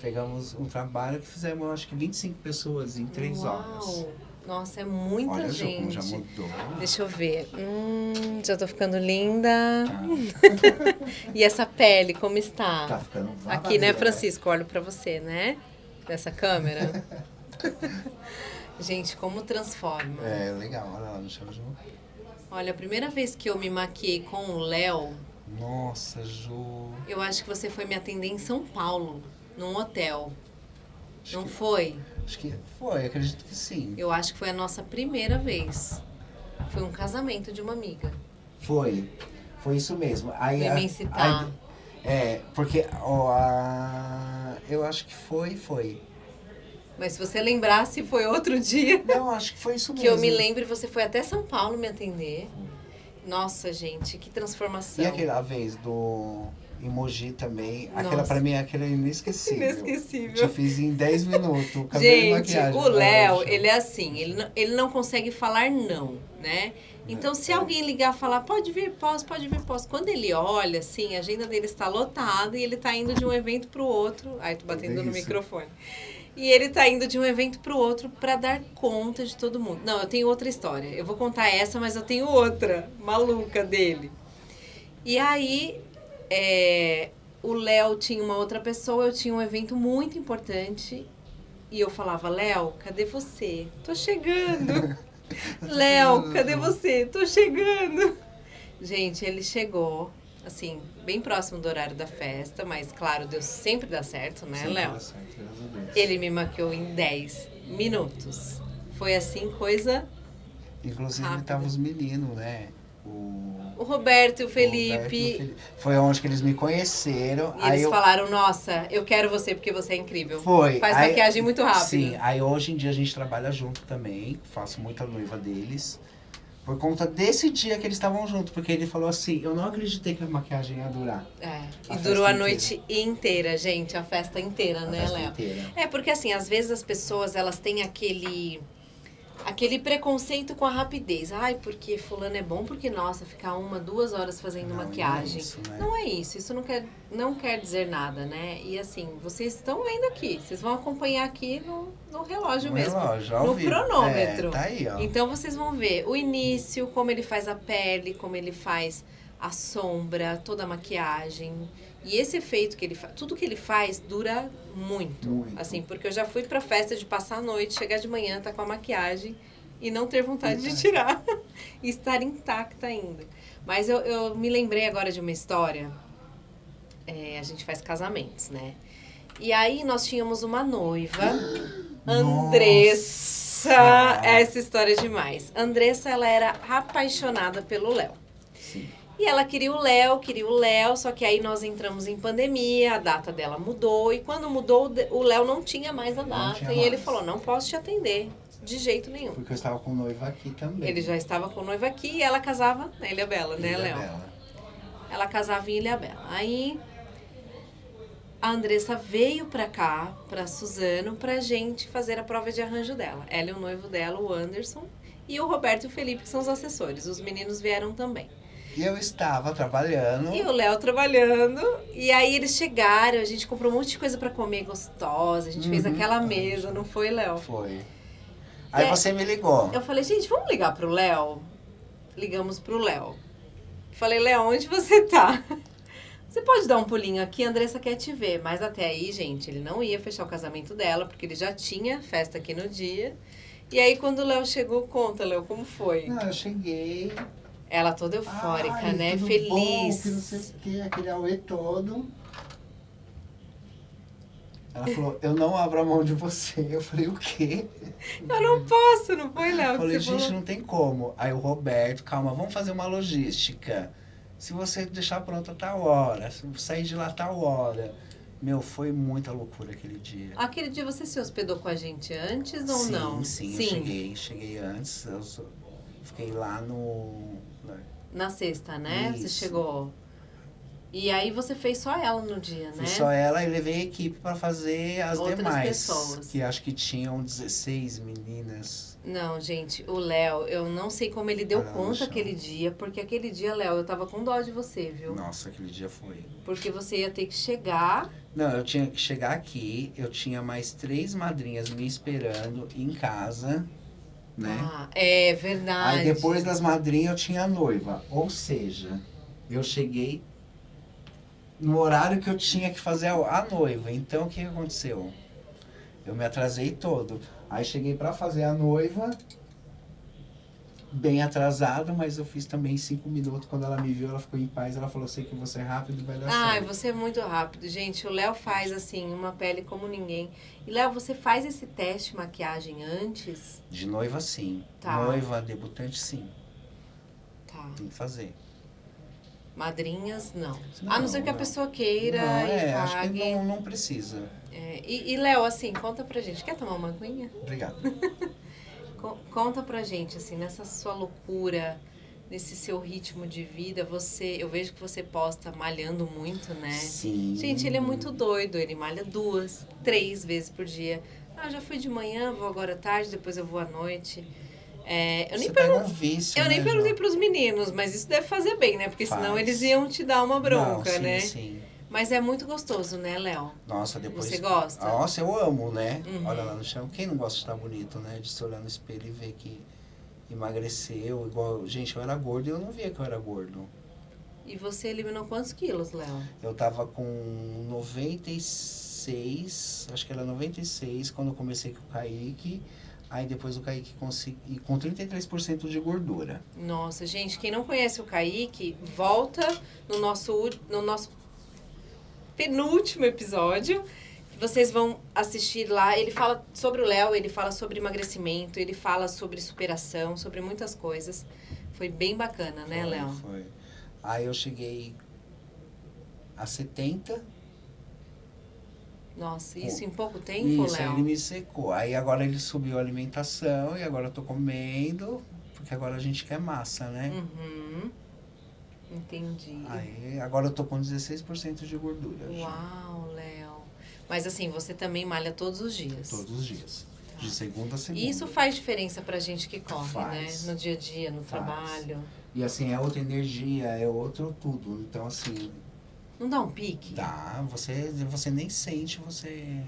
Speaker 2: Pegamos um trabalho que fizemos, acho que 25 pessoas em três
Speaker 1: Uau.
Speaker 2: horas.
Speaker 1: Nossa, é muita
Speaker 2: Olha,
Speaker 1: gente.
Speaker 2: já mudou.
Speaker 1: Deixa eu ver. Hum, já tô ficando linda.
Speaker 2: Tá,
Speaker 1: E essa pele, como está?
Speaker 2: tá ficando
Speaker 1: Aqui, né. Francisco? Olho pra você, né? Dessa câmera. Gente, como transforma.
Speaker 2: É, legal, olha lá no chão, Ju.
Speaker 1: Olha, a primeira vez que eu me maquiei com o Léo,
Speaker 2: Nossa, Ju.
Speaker 1: eu acho que você foi me atender em São Paulo, num hotel.
Speaker 2: Acho
Speaker 1: Não
Speaker 2: que,
Speaker 1: foi?
Speaker 2: acho que foi, acredito que sim.
Speaker 1: Eu acho que foi a nossa primeira vez. Foi um casamento de uma amiga.
Speaker 2: Foi. Foi isso mesmo. Aí, a- é, porque ó, a, eu acho que foi, foi.
Speaker 1: Mas se você lembrasse, foi outro dia
Speaker 2: Não, acho que foi isso
Speaker 1: que
Speaker 2: mesmo.
Speaker 1: eu me lembre, você foi até São Paulo me atender. Nossa, gente, que transformação.
Speaker 2: E aquela vez do emoji também, aquela
Speaker 1: Nossa.
Speaker 2: pra mim, aquela é inesquecível.
Speaker 1: Inesquecível.
Speaker 2: Te fiz em 10 minutos, o cabelo e
Speaker 1: Gente,
Speaker 2: maquiagem.
Speaker 1: o Léo, ele é assim, ele não, ele não consegue falar não, né? Então, se alguém ligar e falar, pode vir, posso, pode vir, posso. Quando ele olha, assim, a agenda dele está lotada e ele está indo de um evento para o outro. Ai, tô batendo no
Speaker 2: isso.
Speaker 1: microfone. E ele tá indo de um evento para o outro para dar conta de todo mundo. Não, eu tenho outra história. Eu vou contar essa, mas eu tenho outra maluca dele. E aí, é, o Léo tinha uma outra pessoa, eu tinha um evento muito importante. E eu falava, Léo, cadê você? Tô chegando. Léo, cadê você? Tô chegando. Gente, ele chegou, assim, bem próximo do horário da festa, mas claro, Deus sempre dá certo, né, Léo? Ele me maquiou em 10 minutos. Foi assim, coisa.
Speaker 2: Inclusive,
Speaker 1: Rápido.
Speaker 2: tava os meninos, né? O...
Speaker 1: O Roberto e o Felipe.
Speaker 2: Roberto o Felipe. Foi onde que eles me conheceram.
Speaker 1: E
Speaker 2: aí
Speaker 1: eles
Speaker 2: eu...
Speaker 1: falaram, nossa, eu quero você porque você é incrível.
Speaker 2: Foi.
Speaker 1: Faz
Speaker 2: aí-
Speaker 1: maquiagem muito rápido.
Speaker 2: Sim, aí hoje em dia a gente trabalha junto também. Faço muita noiva deles. Por conta desse dia que eles estavam juntos. Porque ele falou assim: Eu não acreditei que a maquiagem ia durar.
Speaker 1: É.
Speaker 2: A
Speaker 1: E durou a
Speaker 2: inteira.
Speaker 1: noite inteira, gente, a festa inteira,
Speaker 2: A
Speaker 1: né, Léo? É, porque assim, às vezes as pessoas, elas têm aquele... aquele preconceito com a rapidez. Ai, porque fulano é bom, porque, nossa, ficar uma, duas horas fazendo
Speaker 2: Não, não é
Speaker 1: maquiagem.
Speaker 2: isso, né?
Speaker 1: Não é isso, isso não quer, não quer dizer nada, né? E assim, vocês estão vendo aqui, vocês vão acompanhar aqui no, no relógio
Speaker 2: Um
Speaker 1: mesmo.
Speaker 2: relógio,
Speaker 1: no
Speaker 2: vivo.
Speaker 1: cronômetro.
Speaker 2: É, tá aí, ó.
Speaker 1: Então vocês vão ver o início, como ele faz a pele, como ele faz a sombra, toda a maquiagem. E esse efeito que ele faz, tudo que ele faz dura muito.
Speaker 2: Muito.
Speaker 1: Assim, porque eu já fui pra festa de passar a noite, chegar de manhã, tá com a maquiagem e não ter vontade de tirar. e estar intacta ainda. Mas eu, eu me lembrei agora de uma história. É, a gente faz casamentos, né? E aí nós tínhamos uma noiva, Andressa.
Speaker 2: Nossa.
Speaker 1: Essa história é demais. Andressa, ela era apaixonada pelo Léo. E ela queria o Léo, queria o Léo, só que aí nós entramos em pandemia, a data dela mudou. E quando mudou, o Léo não tinha mais a data. E ele
Speaker 2: mais.
Speaker 1: falou: não posso te atender, de jeito nenhum.
Speaker 2: Porque eu estava com noiva aqui também.
Speaker 1: Ele já estava com noiva aqui e ela casava na Ilha Bela, né, Léo? Ela casava em Ilha Bela. Aí a Andressa veio pra cá, pra Suzano, pra gente fazer a prova de arranjo dela. Ela e o noivo dela, o Anderson, e o Roberto e o Felipe, que são os assessores. Os meninos vieram também.
Speaker 2: E eu estava trabalhando.
Speaker 1: E o Léo trabalhando. E aí eles chegaram, a gente comprou um monte de coisa pra comer gostosa. A gente fez
Speaker 2: Uhum.
Speaker 1: aquela mesa, não foi, Léo?
Speaker 2: Foi. Aí
Speaker 1: é-
Speaker 2: você me ligou.
Speaker 1: Eu falei, gente, vamos ligar pro Léo? Ligamos pro Léo. Falei, Léo, onde você tá? Você pode dar um pulinho aqui, a Andressa quer te ver. Mas até aí, gente, ele não ia fechar o casamento dela, porque ele já tinha festa aqui no dia. E aí, quando o Léo chegou, conta, Léo, como foi?
Speaker 2: Não, eu cheguei.
Speaker 1: Ela toda eufórica,
Speaker 2: Ai,
Speaker 1: né?
Speaker 2: tudo
Speaker 1: Feliz.
Speaker 2: Bom, que não sei o que, aquele auê todo. Ela falou, eu não abro a mão de você. Eu falei, o quê?
Speaker 1: Eu não posso, não foi, Léo?
Speaker 2: Eu falei,
Speaker 1: você
Speaker 2: gente,
Speaker 1: falou?
Speaker 2: não tem como. Aí o Roberto, calma, vamos fazer uma logística. Se você deixar pronta tal hora, se sair de lá tal hora. Meu, foi muita loucura aquele dia.
Speaker 1: Aquele dia você se hospedou com a gente antes ou
Speaker 2: sim,
Speaker 1: não?
Speaker 2: Sim, eu cheguei, cheguei antes. Eu fiquei lá no.
Speaker 1: Na sexta, né? Você
Speaker 2: Isso.
Speaker 1: chegou. E aí você fez só ela no dia, né?
Speaker 2: Fui só ela e levei a equipe para fazer as
Speaker 1: Outras
Speaker 2: demais.
Speaker 1: pessoas.
Speaker 2: Que acho que tinham 16 meninas.
Speaker 1: Não, gente, o Léo, eu não sei como ele deu
Speaker 2: Ah,
Speaker 1: conta aquele dia, porque aquele dia, Léo, eu tava com dó de você, viu?
Speaker 2: Nossa, aquele dia foi.
Speaker 1: Porque você ia ter que chegar.
Speaker 2: Não, eu tinha que chegar aqui, eu tinha mais três madrinhas me esperando em casa, né?
Speaker 1: Ah, é verdade.
Speaker 2: Aí depois das madrinhas eu tinha a noiva. Ou seja, eu cheguei no horário que eu tinha que fazer a, noiva. Então o que que aconteceu? Eu me atrasei todo. Aí cheguei pra fazer a noiva, bem atrasado, mas eu fiz também em cinco minutos. Quando ela me viu, ela ficou em paz. Ela falou: sei que você é rápido, vai dar
Speaker 1: Ai,
Speaker 2: certo.
Speaker 1: você é muito rápido, gente. O Léo faz assim, uma pele como ninguém. E Léo, você faz esse teste de maquiagem antes?
Speaker 2: De noiva, sim.
Speaker 1: Tá.
Speaker 2: Noiva, debutante, sim.
Speaker 1: Tá.
Speaker 2: Tem que fazer.
Speaker 1: Madrinhas, não.
Speaker 2: Não,
Speaker 1: a não ser que a pessoa queira
Speaker 2: não,
Speaker 1: e
Speaker 2: é, acho que
Speaker 1: pague.
Speaker 2: não, não precisa.
Speaker 1: É, e, e, Léo, assim, conta pra gente. Quer tomar uma aguinha?
Speaker 2: Obrigado.
Speaker 1: Co- Conta pra gente, assim, nessa sua loucura, nesse seu ritmo de vida, você, eu vejo que você posta malhando muito, né?
Speaker 2: Sim.
Speaker 1: Gente, ele é muito doido, ele malha duas, três vezes por dia. Ah, já fui de manhã, vou agora à tarde, depois eu vou à noite. É, eu nem,
Speaker 2: um vício,
Speaker 1: eu nem
Speaker 2: né,
Speaker 1: perguntei
Speaker 2: João?
Speaker 1: pros meninos, mas isso deve fazer bem, né? Porque senão
Speaker 2: Faz.
Speaker 1: eles iam te dar uma bronca,
Speaker 2: Não, sim,
Speaker 1: né?
Speaker 2: Sim.
Speaker 1: Mas é muito gostoso, né, Léo?
Speaker 2: Nossa, depois.
Speaker 1: Você gosta?
Speaker 2: Nossa, eu amo, né?
Speaker 1: Uhum.
Speaker 2: Olha lá no chão. Quem não gosta de estar bonito, né? De se olhar no espelho e ver que emagreceu. Igual. Gente, eu era gordo e eu não via que eu era gordo.
Speaker 1: E você eliminou quantos quilos, Léo?
Speaker 2: Eu tava com 96, acho que era 96, quando eu comecei com o Kaique. Aí depois o Kaique consegui, com 33% de gordura.
Speaker 1: Nossa, gente, quem não conhece o Kaique, volta no nosso, no nosso penúltimo episódio. que Vocês vão assistir lá. Ele fala sobre o Léo, ele fala sobre emagrecimento, ele fala sobre superação, sobre muitas coisas. Foi bem bacana, né, Léo?
Speaker 2: Foi. Aí eu cheguei a 70.
Speaker 1: Nossa, isso em pouco tempo,
Speaker 2: Isso, aí ele
Speaker 1: Léo?
Speaker 2: me secou. Aí agora ele subiu a alimentação e agora eu tô comendo, porque agora a gente quer massa, né?
Speaker 1: Uhum. Entendi.
Speaker 2: Aí agora eu tô com 16% de gordura. já.
Speaker 1: Uau, Léo. Mas assim, você também malha todos os dias.
Speaker 2: Todos os dias.
Speaker 1: Tá.
Speaker 2: De segunda a segunda.
Speaker 1: E isso faz diferença pra gente que corre,
Speaker 2: Faz.
Speaker 1: né? No dia a dia, no
Speaker 2: Faz.
Speaker 1: trabalho.
Speaker 2: E assim, é outra energia, é outro tudo. Então, assim,
Speaker 1: Não dá um pique?
Speaker 2: dá, você, você nem sente você.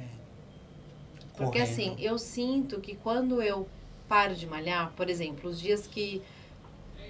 Speaker 1: Porque
Speaker 2: correndo.
Speaker 1: assim, eu sinto que quando eu paro de malhar, por exemplo, os dias que.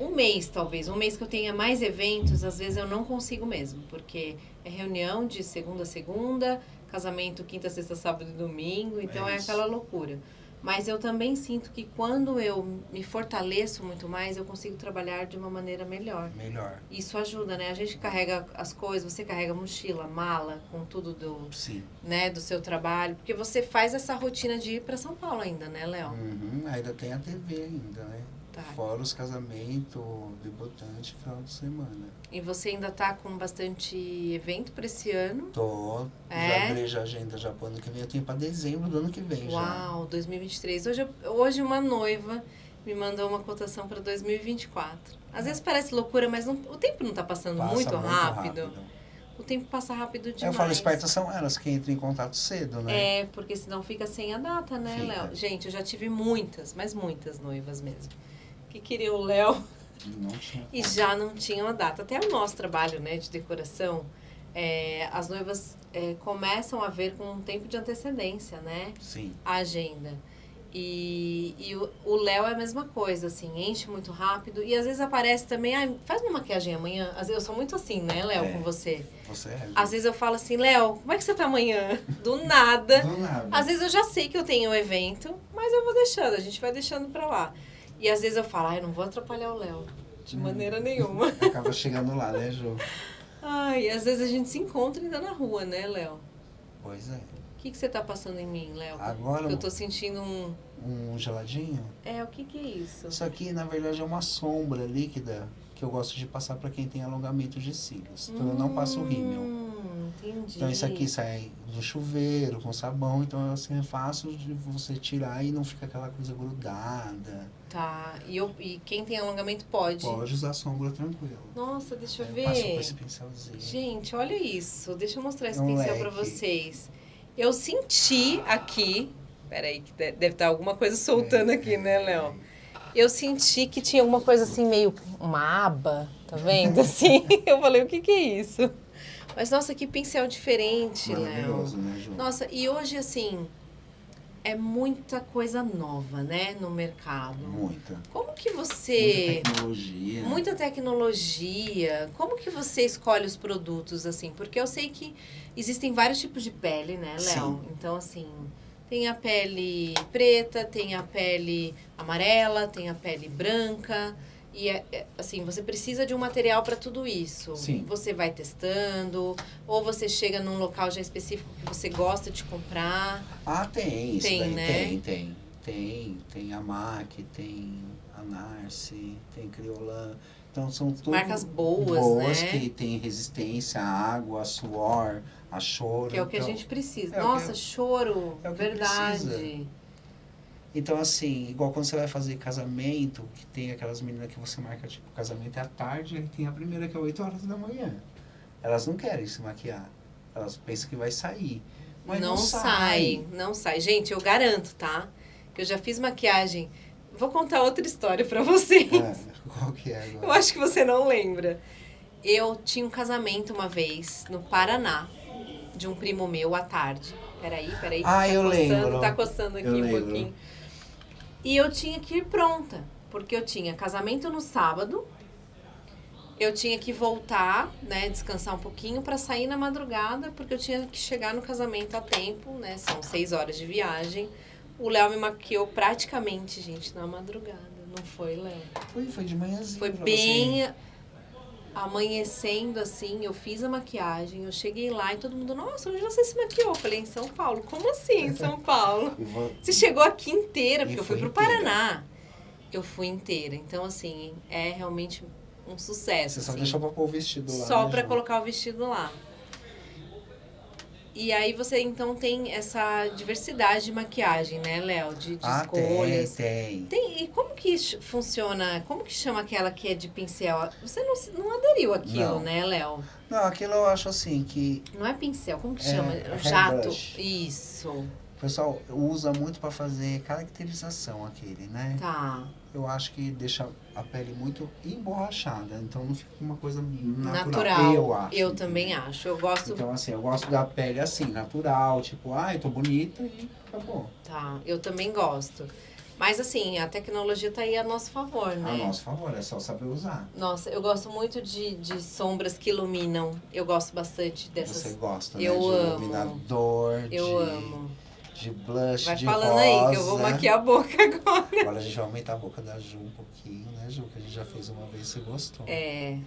Speaker 1: Um mês, talvez, um mês que eu tenha mais eventos, às vezes eu não consigo mesmo, porque é reunião de segunda a segunda, casamento quinta, sexta, sábado e domingo, então
Speaker 2: É
Speaker 1: é, aquela loucura. Mas eu também sinto que quando eu me fortaleço muito mais, eu consigo trabalhar de uma maneira melhor.
Speaker 2: Melhor.
Speaker 1: Isso ajuda, né? A gente carrega as coisas, você carrega mochila, mala, com tudo do,
Speaker 2: Sim.
Speaker 1: né, do seu trabalho, porque você faz essa rotina de ir para São Paulo ainda, né, Léo?
Speaker 2: Uhum, ainda tem a TV ainda, né?
Speaker 1: Tá.
Speaker 2: Fora os casamentos, debutante, final de semana.
Speaker 1: E você ainda tá com bastante evento para esse ano?
Speaker 2: Tô,
Speaker 1: É?
Speaker 2: já abri a agenda já pro ano que vem. Eu tenho pra dezembro do ano que vem já.
Speaker 1: Uau, 2023. Hoje, hoje uma noiva me mandou uma cotação para 2024. Às vezes parece loucura, mas não- o tempo não tá passando
Speaker 2: Passa
Speaker 1: muito, rápido. O tempo passa rápido demais.
Speaker 2: Eu falo, espertas são elas que entram em contato cedo, né?
Speaker 1: É, porque senão fica sem a data, né. Léo? Gente, eu já tive muitas, mas muitas noivas mesmo. Que queriam o Léo
Speaker 2: tinha.
Speaker 1: e já não tinham a data. Até o nosso trabalho, né, de decoração, é, as noivas é, começam a ver com um tempo de antecedência, né,
Speaker 2: Sim.
Speaker 1: a agenda. E, e o o Léo é a mesma coisa, assim, enche muito rápido. E às vezes aparece também, ah, faz uma maquiagem amanhã. Às vezes eu sou muito assim, né, Léo,
Speaker 2: É.
Speaker 1: com você.
Speaker 2: Você é.
Speaker 1: Às vezes eu falo assim, Léo, como é que você tá amanhã? Do nada.
Speaker 2: Do nada.
Speaker 1: Às vezes eu já sei que eu tenho um evento, mas eu vou deixando, a gente vai deixando pra lá. E às vezes eu falo, ai, não vou atrapalhar o Léo. De
Speaker 2: Hum.
Speaker 1: maneira nenhuma.
Speaker 2: Acaba chegando lá, né, Ju?
Speaker 1: Ai, às vezes a gente se encontra ainda na rua, né, Léo?
Speaker 2: Pois é.
Speaker 1: O que, que você tá passando em mim, Léo?
Speaker 2: Agora,
Speaker 1: Eu tô sentindo um.
Speaker 2: um geladinho.
Speaker 1: É, o que, que é isso?
Speaker 2: Isso aqui, na verdade, é uma sombra líquida que eu gosto de passar para quem tem alongamento de cílios. Então, eu não passo rímel.
Speaker 1: Hum, entendi.
Speaker 2: Então, isso aqui sai do chuveiro, com sabão. Então, assim, é fácil de você tirar e não fica aquela coisa grudada.
Speaker 1: Tá. E, eu, e quem tem alongamento pode.
Speaker 2: Pode usar sombra tranquilo.
Speaker 1: Nossa, deixa eu
Speaker 2: Aí passo com
Speaker 1: ver.
Speaker 2: esse pincelzinho.
Speaker 1: Gente, olha isso. Deixa eu mostrar esse
Speaker 2: É um
Speaker 1: pincel pra
Speaker 2: leque.
Speaker 1: vocês. Eu senti aqui. Peraí, que de- deve estar alguma coisa soltando aqui, né, Léo? Eu senti que tinha alguma coisa assim, meio uma aba, tá vendo? Assim, eu falei, o que que é isso? Mas, nossa, que pincel diferente, Léo.
Speaker 2: Maravilhoso, né, Ju?
Speaker 1: Nossa, e hoje, assim, é muita coisa nova, né, no mercado.
Speaker 2: Muita.
Speaker 1: Como que você...
Speaker 2: Muita tecnologia.
Speaker 1: Muita tecnologia. Como que você escolhe os produtos assim? Porque eu sei que existem vários tipos de pele, né, Léo?
Speaker 2: Sim.
Speaker 1: Então assim, tem a pele preta, tem a pele amarela, tem a pele branca. E é- é, assim, você precisa de um material para tudo isso.
Speaker 2: Sim.
Speaker 1: Você vai testando, ou você chega num local já específico que você gosta de comprar.
Speaker 2: Ah, tem. Isso
Speaker 1: Tem,
Speaker 2: daí
Speaker 1: né?
Speaker 2: Tem, tem. Tem. Tem a MAC, tem a Narce, tem Criolan. Então são tudo
Speaker 1: Marcas boas,
Speaker 2: boas
Speaker 1: né?
Speaker 2: que tem resistência à água, a suor, a choro.
Speaker 1: Que é o que a
Speaker 2: Então-
Speaker 1: gente precisa.
Speaker 2: é o que-
Speaker 1: Nossa, choro,
Speaker 2: é o que
Speaker 1: verdade.
Speaker 2: precisa. Então, assim, igual quando você vai fazer casamento, que tem aquelas meninas que você marca, tipo, casamento é à tarde, aí tem a primeira que é 8 horas da manhã. Elas não querem se maquiar. Elas pensam que vai sair. Mas
Speaker 1: não,
Speaker 2: não,
Speaker 1: sai. não sai. Gente, eu garanto, tá? Que eu já fiz maquiagem. Vou contar outra história pra vocês.
Speaker 2: É, qual que é
Speaker 1: Eu
Speaker 2: agora?
Speaker 1: acho que você não lembra. Eu tinha um casamento uma vez no Paraná, de um primo meu à tarde. Peraí, peraí.
Speaker 2: Ah,
Speaker 1: tá
Speaker 2: eu
Speaker 1: coçando,
Speaker 2: lembro.
Speaker 1: Tá coçando aqui
Speaker 2: Eu
Speaker 1: um
Speaker 2: lembro.
Speaker 1: pouquinho. E eu tinha que ir pronta, porque eu tinha casamento no sábado. Eu tinha que voltar, né, descansar um pouquinho pra sair na madrugada, porque eu tinha que chegar no casamento a tempo, né? São seis horas de viagem. O Léo me maquiou praticamente, gente, na madrugada. Não foi, Léo?
Speaker 2: Foi, foi de manhãzinha.
Speaker 1: Foi bem amanhecendo assim, eu fiz a maquiagem, eu cheguei lá e todo mundo, nossa, onde você se maquiou? Eu falei, em São Paulo. Como assim, em São Paulo?
Speaker 2: Você. Vo-
Speaker 1: Você chegou aqui inteira, porque eu fui pro
Speaker 2: inteira.
Speaker 1: Paraná. Eu fui inteira. Então, assim, é realmente um sucesso.
Speaker 2: Você só
Speaker 1: assim.
Speaker 2: deixou pra pôr o vestido lá.
Speaker 1: Só
Speaker 2: né,
Speaker 1: pra
Speaker 2: Ju?
Speaker 1: colocar o vestido lá. E aí você então tem essa diversidade de maquiagem, né, Léo? De, de
Speaker 2: Ah,
Speaker 1: escolhas.
Speaker 2: tem, tem.
Speaker 1: Tem, e como que funciona? Como que chama aquela que é de pincel? Você não, não aderiu aquilo, né, Léo?
Speaker 2: Não, aquilo eu acho assim que
Speaker 1: Não é pincel, como que
Speaker 2: É,
Speaker 1: chama?
Speaker 2: hair
Speaker 1: Jato.
Speaker 2: brush.
Speaker 1: Isso.
Speaker 2: pessoal usa muito para fazer caracterização aquele, né?
Speaker 1: Tá.
Speaker 2: Eu acho que deixa a pele muito emborrachada, então não fica uma coisa natural.
Speaker 1: Natural.
Speaker 2: Eu acho.
Speaker 1: Eu também
Speaker 2: entendeu?
Speaker 1: acho. Eu gosto.
Speaker 2: Então, assim, eu gosto da pele assim, natural, tipo, ai, tô bonita e acabou.
Speaker 1: Tá, eu também gosto. Mas assim, a tecnologia tá aí a nosso favor, né?
Speaker 2: A nosso favor, é só saber usar.
Speaker 1: Nossa, eu gosto muito de, de sombras que iluminam. Eu gosto bastante dessas.
Speaker 2: Você gosta,
Speaker 1: Eu
Speaker 2: né? De
Speaker 1: amo.
Speaker 2: iluminador,
Speaker 1: Eu
Speaker 2: de,
Speaker 1: amo.
Speaker 2: De blush,
Speaker 1: Vai
Speaker 2: de
Speaker 1: falando
Speaker 2: rosa.
Speaker 1: aí que eu vou maquiar a boca agora.
Speaker 2: Agora a gente vai aumentar a boca da Ju um pouquinho, né, Ju? Que a gente já fez uma vez e você gostou.
Speaker 1: É,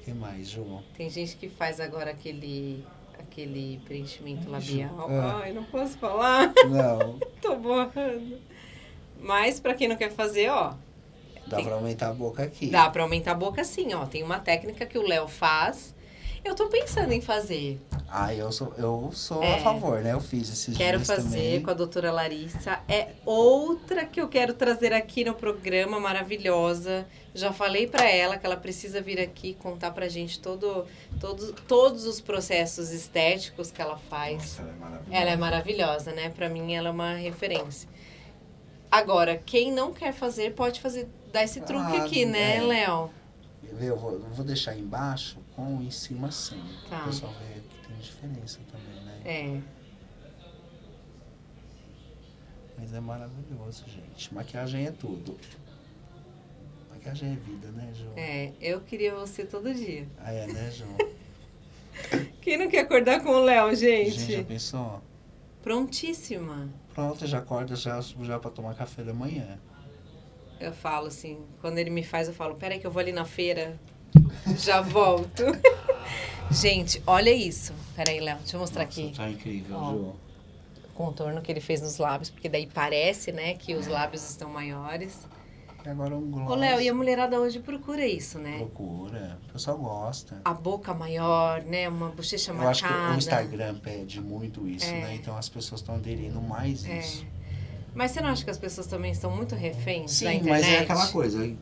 Speaker 2: O que mais, Ju?
Speaker 1: tem gente que faz agora aquele aquele preenchimento labial.
Speaker 2: Ah.
Speaker 1: Ai, não posso falar.
Speaker 2: Não,
Speaker 1: Tô borrando. Mas pra quem não quer fazer, ó,
Speaker 2: dá
Speaker 1: Tem-
Speaker 2: pra aumentar a boca aqui.
Speaker 1: dá pra aumentar a boca sim, ó. Tem uma técnica que o Léo faz. Eu tô pensando em fazer.
Speaker 2: Ah, eu sou, eu sou
Speaker 1: É.
Speaker 2: a favor, né? Eu fiz esses
Speaker 1: Quero fazer
Speaker 2: também.
Speaker 1: com a doutora Larissa. É outra que eu quero trazer aqui no programa, maravilhosa. Já falei pra ela que ela precisa vir aqui contar pra gente todo, todo, todos os processos estéticos que ela faz.
Speaker 2: Nossa, ela é maravilhosa.
Speaker 1: Ela é maravilhosa, né? Pra mim ela é uma referência. Agora, quem não quer fazer, pode fazer, dar esse truque
Speaker 2: Ah,
Speaker 1: aqui, né,
Speaker 2: é.
Speaker 1: Léo?
Speaker 2: Eu vou, eu vou deixar embaixo com em cima sem.
Speaker 1: Tá.
Speaker 2: O pessoal vê diferença também, né?
Speaker 1: É.
Speaker 2: Mas é maravilhoso, gente. Maquiagem é tudo. Maquiagem é vida, né, Ju?
Speaker 1: É, eu queria você todo dia.
Speaker 2: Ah, é, né, Ju?
Speaker 1: Quem não quer acordar com o Léo, gente?
Speaker 2: Gente, já pensou?
Speaker 1: Prontíssima.
Speaker 2: Pronto, já acorda já, já pra tomar café da manhã.
Speaker 1: Eu falo assim, quando ele me faz, eu falo, peraí que eu vou ali na feira, já volto. Gente, olha isso. Peraí, Léo, deixa eu mostrar
Speaker 2: Nossa,
Speaker 1: aqui.
Speaker 2: Tá incrível,
Speaker 1: Ó.
Speaker 2: Ju.
Speaker 1: O contorno que ele fez nos lábios, porque daí parece, né, que os lábios estão maiores.
Speaker 2: E agora um gloss.
Speaker 1: Ô, Léo, e a mulherada hoje procura isso, né?
Speaker 2: Procura. O pessoal gosta.
Speaker 1: A boca maior, né, uma bochecha
Speaker 2: Eu acho que
Speaker 1: marcada.
Speaker 2: o Instagram pede muito isso,
Speaker 1: É.
Speaker 2: né? Então as pessoas estão aderindo mais
Speaker 1: É.
Speaker 2: isso.
Speaker 1: Mas você não acha que as pessoas também estão muito reféns da
Speaker 2: Sim,
Speaker 1: internet?
Speaker 2: mas é aquela coisa.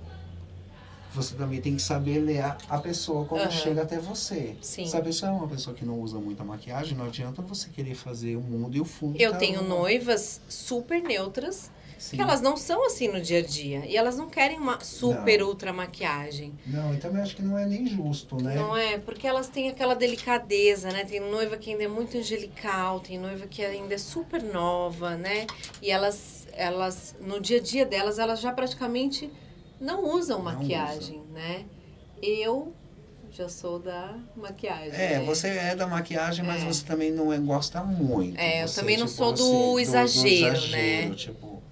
Speaker 2: Você também tem que saber ler a, a pessoa quando
Speaker 1: Aham.
Speaker 2: chega até você.
Speaker 1: Sim.
Speaker 2: Se a pessoa é uma pessoa que não usa muita maquiagem, não adianta você querer fazer o mundo e o fundo.
Speaker 1: Eu tenho
Speaker 2: uma-
Speaker 1: noivas super neutras,
Speaker 2: Sim.
Speaker 1: que elas não são assim no dia a dia. E elas não querem uma super
Speaker 2: Não.
Speaker 1: ultra maquiagem.
Speaker 2: Não, e também acho que não é nem justo, né?
Speaker 1: Não é? Porque elas têm aquela delicadeza, né? Tem noiva que ainda é muito angelical, tem noiva que ainda é super nova, né? E elas, elas no dia a dia delas, elas já praticamente não usam
Speaker 2: Não
Speaker 1: maquiagem, né? Eu já sou da maquiagem.
Speaker 2: É,
Speaker 1: né?
Speaker 2: você é da maquiagem, mas
Speaker 1: É.
Speaker 2: você também não é, gosta muito.
Speaker 1: É, eu
Speaker 2: Você,
Speaker 1: também não
Speaker 2: tipo,
Speaker 1: sou do
Speaker 2: você-
Speaker 1: exagero,
Speaker 2: exagero,
Speaker 1: né?
Speaker 2: Tipo,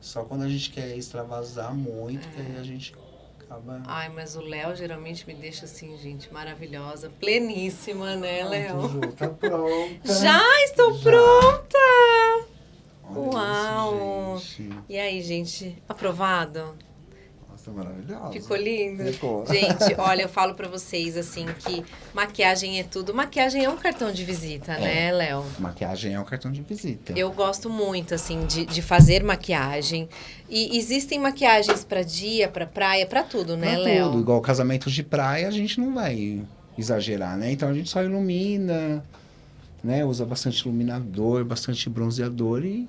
Speaker 2: só quando a gente quer extravasar muito, que
Speaker 1: É.
Speaker 2: aí a gente acaba.
Speaker 1: Ai, mas o Léo geralmente me deixa assim, gente, maravilhosa, pleníssima, né,
Speaker 2: Pronto,
Speaker 1: Léo?
Speaker 2: Ju, tá pronta.
Speaker 1: Já estou
Speaker 2: Já.
Speaker 1: pronta!
Speaker 2: Olha
Speaker 1: Uau.
Speaker 2: Isso.
Speaker 1: E aí, gente, aprovado?
Speaker 2: Nossa, maravilhosa.
Speaker 1: Ficou lindo?
Speaker 2: Ficou.
Speaker 1: Gente, olha, eu falo pra vocês assim que maquiagem é tudo. Maquiagem é um cartão de visita, né, Léo?
Speaker 2: Maquiagem é um cartão de visita.
Speaker 1: Eu gosto muito, assim, de, de fazer maquiagem. E existem maquiagens pra dia, pra praia, pra tudo, né,
Speaker 2: Pra
Speaker 1: Léo?
Speaker 2: tudo. Igual casamentos de praia, a gente não vai exagerar, né? Então a gente só ilumina, né? Usa bastante iluminador, bastante bronzeador e.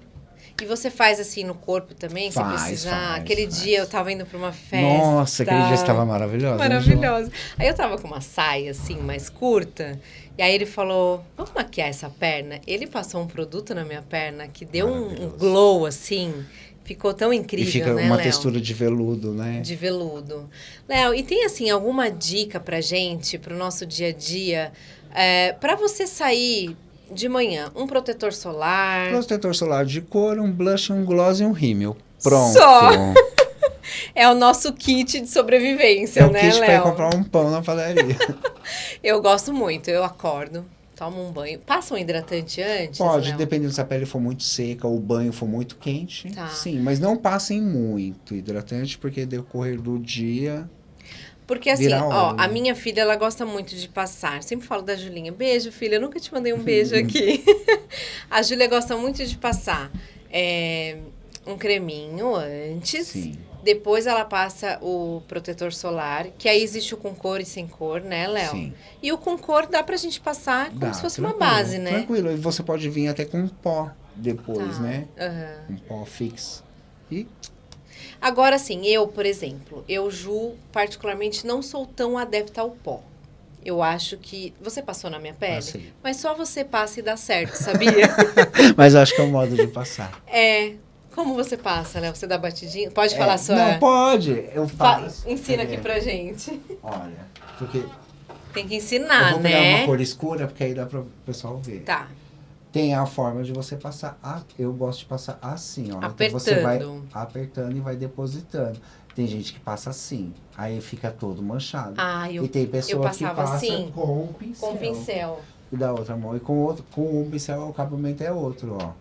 Speaker 1: E você faz assim no corpo também, se
Speaker 2: Faz,
Speaker 1: precisar?
Speaker 2: faz,
Speaker 1: Aquele
Speaker 2: faz.
Speaker 1: dia eu tava indo pra uma festa.
Speaker 2: Nossa, aquele dia estava maravilhosa. né, Ju?
Speaker 1: Maravilhosa. Aí eu tava com uma saia assim, mais curta. E aí ele falou: Vamos maquiar essa perna? Ele passou um produto na minha perna que deu um,
Speaker 2: Maravilhoso.
Speaker 1: glow assim. Ficou tão
Speaker 2: E
Speaker 1: incrível,
Speaker 2: fica
Speaker 1: né,
Speaker 2: uma
Speaker 1: Léo?
Speaker 2: textura de veludo, né?
Speaker 1: De veludo. Léo, e tem assim alguma dica pra gente, pro nosso dia a dia? É, para você sair de manhã, um protetor solar.
Speaker 2: Protetor solar de cor, um blush, um gloss e um rímel. Pronto.
Speaker 1: Só. É o nosso kit de sobrevivência,
Speaker 2: É o
Speaker 1: né,
Speaker 2: kit pra ir
Speaker 1: Léo?
Speaker 2: comprar um pão na padaria.
Speaker 1: Eu gosto muito. Eu acordo, tomo um banho. Passa um hidratante antes?
Speaker 2: Pode,
Speaker 1: Léo?
Speaker 2: dependendo se a pele for muito seca ou o banho for muito quente.
Speaker 1: Tá.
Speaker 2: Sim, mas não passem muito hidratante, porque decorrer do dia.
Speaker 1: Porque assim, ó, a minha filha, ela gosta muito de passar. Sempre falo da Julinha. Beijo, filha. Eu nunca te mandei um beijo aqui. a Júlia gosta muito de passar é, um creminho antes.
Speaker 2: Sim.
Speaker 1: Depois ela passa o protetor solar, que aí existe o com cor e sem cor, né, Léo?
Speaker 2: Sim.
Speaker 1: E o com cor dá pra gente passar como
Speaker 2: Dá,
Speaker 1: se fosse uma base, né?
Speaker 2: Tranquilo. E você pode vir até com pó depois,
Speaker 1: Tá.
Speaker 2: né?
Speaker 1: Aham.
Speaker 2: Um pó fixo. E
Speaker 1: Agora, assim, eu, por exemplo, eu, Ju, particularmente, não sou tão adepta ao pó. Eu acho que. Você passou na minha pele?
Speaker 2: passei.
Speaker 1: Mas só você passa e dá certo, sabia?
Speaker 2: Mas acho que é o modo de passar.
Speaker 1: é. Como você passa, Léo? Você dá batidinha? Pode
Speaker 2: É,
Speaker 1: falar sua.
Speaker 2: Não, pode. Eu
Speaker 1: Fa-
Speaker 2: faço.
Speaker 1: Ensina aqui pra gente.
Speaker 2: Olha, porque
Speaker 1: Tem que
Speaker 2: eu
Speaker 1: ensinar,
Speaker 2: vou pegar
Speaker 1: né?
Speaker 2: uma cor escura, porque aí dá para o pessoal ver.
Speaker 1: Tá.
Speaker 2: Tem a forma de você passar. A, eu gosto de passar assim, ó. Então você vai
Speaker 1: Apertando.
Speaker 2: apertando e vai depositando. Tem gente que passa assim, aí fica todo manchado.
Speaker 1: Ah, eu
Speaker 2: e tem pessoa que passa
Speaker 1: assim,
Speaker 2: com o pincel.
Speaker 1: com pincel.
Speaker 2: E da outra mão. E com outro, com um pincel o acabamento é outro, ó.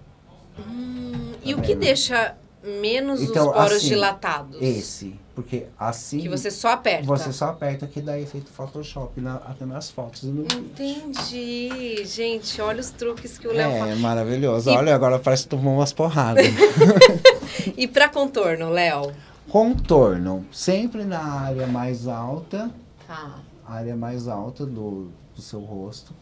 Speaker 1: Hum, e
Speaker 2: Tá
Speaker 1: o que
Speaker 2: vendo?
Speaker 1: deixa menos
Speaker 2: Então,
Speaker 1: os poros
Speaker 2: assim,
Speaker 1: dilatados?
Speaker 2: Esse. Porque assim.
Speaker 1: Que você só aperta.
Speaker 2: Você só aperta que dá efeito Photoshop na, até nas fotos. no vídeo.
Speaker 1: Entendi. Gente, olha os truques que o Léo fala.
Speaker 2: É, maravilhoso.
Speaker 1: E-
Speaker 2: Olha, agora parece que tomou umas porradas.
Speaker 1: E pra contorno, Léo?
Speaker 2: Contorno. Sempre na área mais alta.
Speaker 1: Tá.
Speaker 2: área mais alta do, do seu rosto.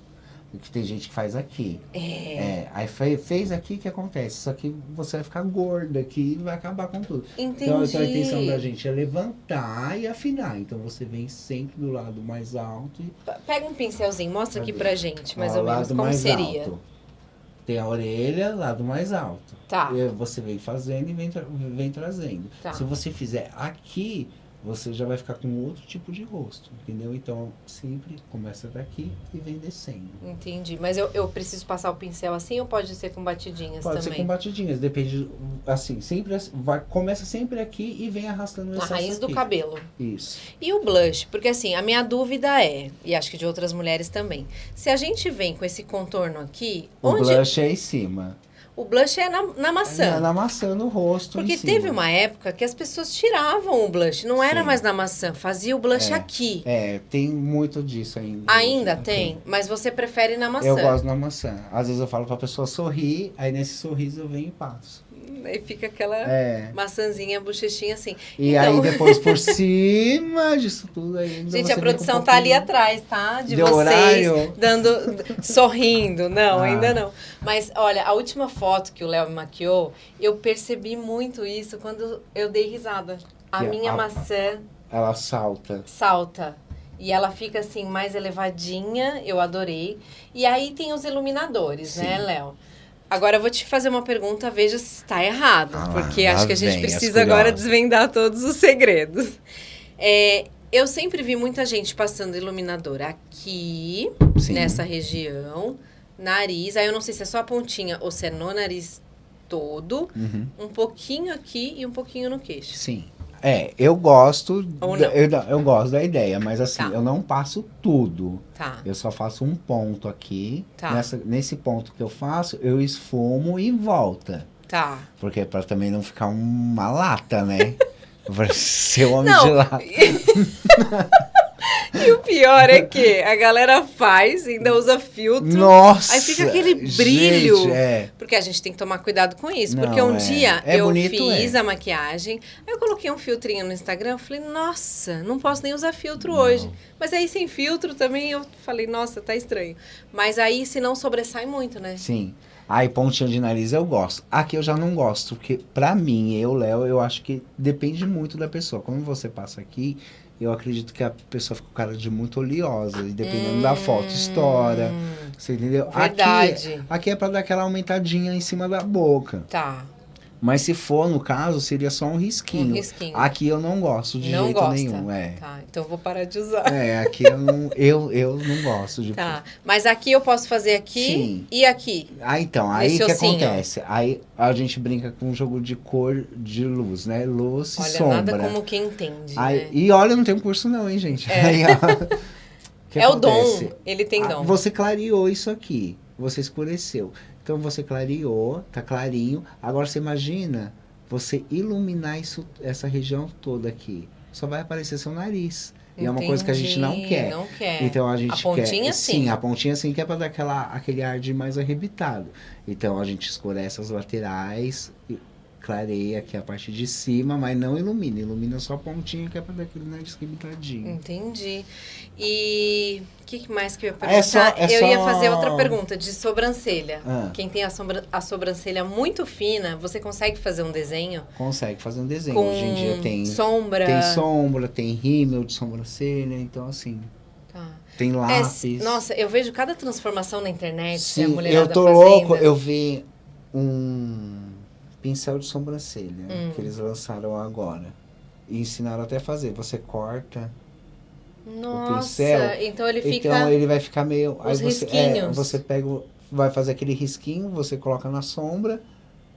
Speaker 2: Que tem gente que faz aqui.
Speaker 1: É.
Speaker 2: É, aí fe- fez aqui, o que acontece? Só que você vai ficar gorda aqui e vai acabar com tudo.
Speaker 1: Entendi.
Speaker 2: Então, então a intenção da gente é levantar e afinar. Então você vem sempre do lado mais alto e
Speaker 1: Pega um pincelzinho, mostra aqui pra gente, mais
Speaker 2: ao
Speaker 1: ou menos,
Speaker 2: lado
Speaker 1: como
Speaker 2: mais
Speaker 1: seria.
Speaker 2: alto. Tem a orelha, lado mais alto.
Speaker 1: Tá.
Speaker 2: E você vem fazendo e vem, tra- vem trazendo.
Speaker 1: Tá.
Speaker 2: Se você fizer aqui, você já vai ficar com outro tipo de rosto, entendeu? Então, sempre começa daqui e vem descendo.
Speaker 1: Entendi. Mas eu, eu preciso passar o pincel assim ou pode ser com batidinhas
Speaker 2: Pode
Speaker 1: também?
Speaker 2: ser com batidinhas, depende, assim, sempre, vai, começa sempre aqui e vem arrastando o excesso
Speaker 1: raiz do
Speaker 2: aqui.
Speaker 1: cabelo.
Speaker 2: Isso.
Speaker 1: E o blush? Porque assim, a minha dúvida é, e acho que de outras mulheres também, se a gente vem com esse contorno aqui,
Speaker 2: O
Speaker 1: onde
Speaker 2: blush é em cima.
Speaker 1: O blush é na, na maçã.
Speaker 2: Na, na maçã, no rosto,
Speaker 1: Porque teve uma época que as pessoas tiravam o blush, não era
Speaker 2: Sim.
Speaker 1: mais na maçã, fazia o blush
Speaker 2: É.
Speaker 1: aqui.
Speaker 2: É, tem muito disso ainda.
Speaker 1: Ainda
Speaker 2: hoje,
Speaker 1: tem, mas você prefere na maçã.
Speaker 2: Eu gosto na maçã. Às vezes eu falo pra pessoa sorrir, aí nesse sorriso eu venho e passo.
Speaker 1: Aí fica aquela
Speaker 2: É.
Speaker 1: maçãzinha, bochechinha assim.
Speaker 2: E
Speaker 1: Então-
Speaker 2: aí depois por cima disso tudo aí. ainda
Speaker 1: Gente, a produção tá ali atrás, tá? De
Speaker 2: de
Speaker 1: vocês
Speaker 2: horário.
Speaker 1: dando sorrindo. Não,
Speaker 2: Ah.
Speaker 1: ainda não. Mas olha, a última foto que o Léo me maquiou, eu percebi muito isso quando eu dei risada. A minha
Speaker 2: a-
Speaker 1: maçã
Speaker 2: Ela salta.
Speaker 1: salta. E ela fica assim, mais elevadinha, eu adorei. E aí tem os iluminadores, né,
Speaker 2: Sim.
Speaker 1: Léo? Agora eu vou te fazer uma pergunta, veja se está errado.
Speaker 2: Ah,
Speaker 1: porque acho que a gente
Speaker 2: as
Speaker 1: precisa agora desvendar todos os segredos. É, eu sempre vi muita gente passando iluminador aqui,
Speaker 2: Sim.
Speaker 1: nessa região, nariz. Aí eu não sei se é só a pontinha ou se é no nariz todo,
Speaker 2: Uhum.
Speaker 1: um pouquinho aqui e um pouquinho no queixo.
Speaker 2: Sim. É, eu gosto. Eu, eu gosto da ideia, mas assim,
Speaker 1: Tá.
Speaker 2: eu não passo tudo.
Speaker 1: Tá.
Speaker 2: Eu só faço um ponto aqui.
Speaker 1: Tá.
Speaker 2: Nessa, nesse ponto que eu faço, eu esfumo e volta.
Speaker 1: Tá.
Speaker 2: Porque pra também não ficar uma lata, né? Pra ser homem
Speaker 1: Não.
Speaker 2: de lata.
Speaker 1: E o pior é que a galera faz, ainda usa filtro.
Speaker 2: Nossa!
Speaker 1: Aí fica aquele brilho.
Speaker 2: Gente, é.
Speaker 1: Porque a gente tem que tomar cuidado com isso.
Speaker 2: Não,
Speaker 1: porque um
Speaker 2: é.
Speaker 1: dia
Speaker 2: É
Speaker 1: eu
Speaker 2: bonito,
Speaker 1: fiz
Speaker 2: é.
Speaker 1: a maquiagem, aí eu coloquei um filtrinho no Instagram, eu falei, nossa, não posso nem usar filtro
Speaker 2: Não.
Speaker 1: hoje. Mas aí sem filtro também eu falei, nossa, tá estranho. Mas aí se não sobressai muito, né?
Speaker 2: Sim. Aí, pontinha de nariz eu gosto. Aqui eu já não gosto, porque pra mim, eu, Léo, eu acho que depende muito da pessoa. Quando você passa aqui, eu acredito que a pessoa fica com cara de muito oleosa. E dependendo da foto, estoura.
Speaker 1: Hum,
Speaker 2: Você entendeu?
Speaker 1: Verdade.
Speaker 2: Aqui, aqui é pra dar aquela aumentadinha em cima da boca.
Speaker 1: Tá.
Speaker 2: Mas se for, no caso, seria só um risquinho.
Speaker 1: Um risquinho.
Speaker 2: Aqui eu não gosto de
Speaker 1: não
Speaker 2: jeito
Speaker 1: gosta.
Speaker 2: nenhum. É.
Speaker 1: Tá, então vou parar de usar.
Speaker 2: É, aqui eu não, eu, eu não gosto de
Speaker 1: Tá. Mas aqui eu posso fazer aqui
Speaker 2: Sim.
Speaker 1: e aqui.
Speaker 2: Ah, então, aí
Speaker 1: Nesse
Speaker 2: que
Speaker 1: ossinho.
Speaker 2: acontece? Aí a gente brinca com um jogo de cor de luz, né? Luz e
Speaker 1: Olha,
Speaker 2: sombra.
Speaker 1: nada como quem entende.
Speaker 2: Aí-
Speaker 1: né?
Speaker 2: E olha, não tem um curso não, hein, gente?
Speaker 1: É.
Speaker 2: Aí, ó,
Speaker 1: É o dom. Ele tem
Speaker 2: Ah,
Speaker 1: dom.
Speaker 2: Você clareou isso aqui, você escureceu. Então você clareou, tá clarinho. Agora você imagina você iluminar isso, essa região toda aqui. Só vai aparecer seu nariz. E é uma coisa que a gente não quer.
Speaker 1: Não quer.
Speaker 2: Então a gente
Speaker 1: A pontinha,
Speaker 2: quer,
Speaker 1: sim.
Speaker 2: a pontinha sim que é para dar aquela, aquele ar de mais arrebitado. Então a gente escurece as laterais, clareia aqui a parte de cima, mas não ilumina. Ilumina só a pontinha que é pra dar aquele nariz pintadinho.
Speaker 1: Entendi. E o que mais que eu ia
Speaker 2: É
Speaker 1: perguntar?
Speaker 2: só- é
Speaker 1: eu ia
Speaker 2: só-
Speaker 1: fazer outra pergunta de sobrancelha.
Speaker 2: Ah.
Speaker 1: Quem tem a, sombra- a sobrancelha muito fina, você consegue fazer um desenho
Speaker 2: Consegue fazer um desenho.
Speaker 1: com
Speaker 2: Hoje em dia tem
Speaker 1: sombra?
Speaker 2: Tem sombra, tem rímel de sobrancelha, então assim,
Speaker 1: Tá.
Speaker 2: tem
Speaker 1: É,
Speaker 2: lápis.
Speaker 1: nossa, eu vejo cada transformação na internet
Speaker 2: Sim, eu tô
Speaker 1: fazendo.
Speaker 2: louco, eu vi um pincel de sobrancelha
Speaker 1: Hum.
Speaker 2: que eles lançaram agora. E ensinaram até a fazer. Você corta,
Speaker 1: Nossa,
Speaker 2: pincel,
Speaker 1: então ele fica...
Speaker 2: então ele vai ficar meio. aí
Speaker 1: os
Speaker 2: você,
Speaker 1: risquinhos.
Speaker 2: É, você pega, o- vai fazer aquele risquinho, você coloca na sombra,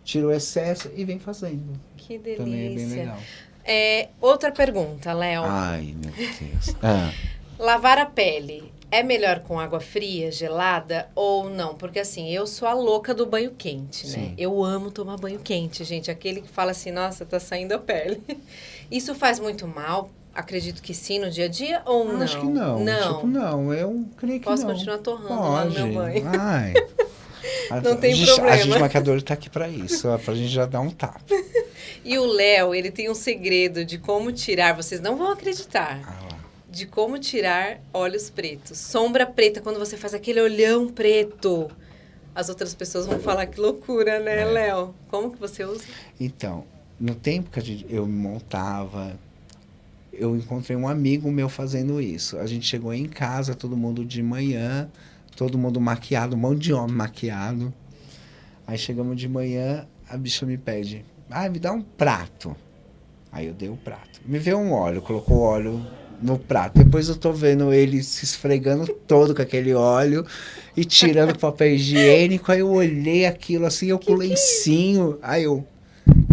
Speaker 2: tira o excesso e vem fazendo.
Speaker 1: Que
Speaker 2: Também é bem
Speaker 1: delícia.
Speaker 2: legal.
Speaker 1: É, outra pergunta, Léo.
Speaker 2: Ai, meu Deus. Ah,
Speaker 1: Lavar a pele é melhor com água fria, gelada ou não? Porque assim, eu sou a louca do banho quente, né?
Speaker 2: Sim.
Speaker 1: Eu amo tomar banho quente, gente. Aquele que fala assim, nossa, tá saindo a pele. Isso faz muito mal? Acredito que sim no dia a dia ou não?
Speaker 2: Acho que não.
Speaker 1: Não.
Speaker 2: Tipo, não. Eu creio que
Speaker 1: Posso
Speaker 2: não.
Speaker 1: continuar torrando lá no
Speaker 2: Pode.
Speaker 1: meu banho.
Speaker 2: Ai.
Speaker 1: Não tem
Speaker 2: a gente,
Speaker 1: problema.
Speaker 2: A gente maquiador tá aqui pra isso, pra gente já dar um tapa.
Speaker 1: E o Léo, ele tem um segredo de como tirar, vocês não vão acreditar,
Speaker 2: Ah lá.
Speaker 1: De como tirar olhos pretos. Sombra preta, quando você faz aquele olhão preto. As outras pessoas vão falar que loucura, né,
Speaker 2: É.
Speaker 1: Léo? Como que você usa?
Speaker 2: Então, no tempo que gente, eu me montava, eu encontrei um amigo meu fazendo isso. A gente chegou em casa, todo mundo de manhã, todo mundo maquiado, um monte de homem maquiado. Aí chegamos de manhã, a bicha me pede, ah, me dá um prato. Aí eu dei o prato. Me veio um óleo, colocou o óleo no prato. Depois eu tô vendo ele se esfregando todo com aquele óleo e tirando o papel higiênico. Aí eu olhei aquilo assim, eu com o lencinho. Aí eu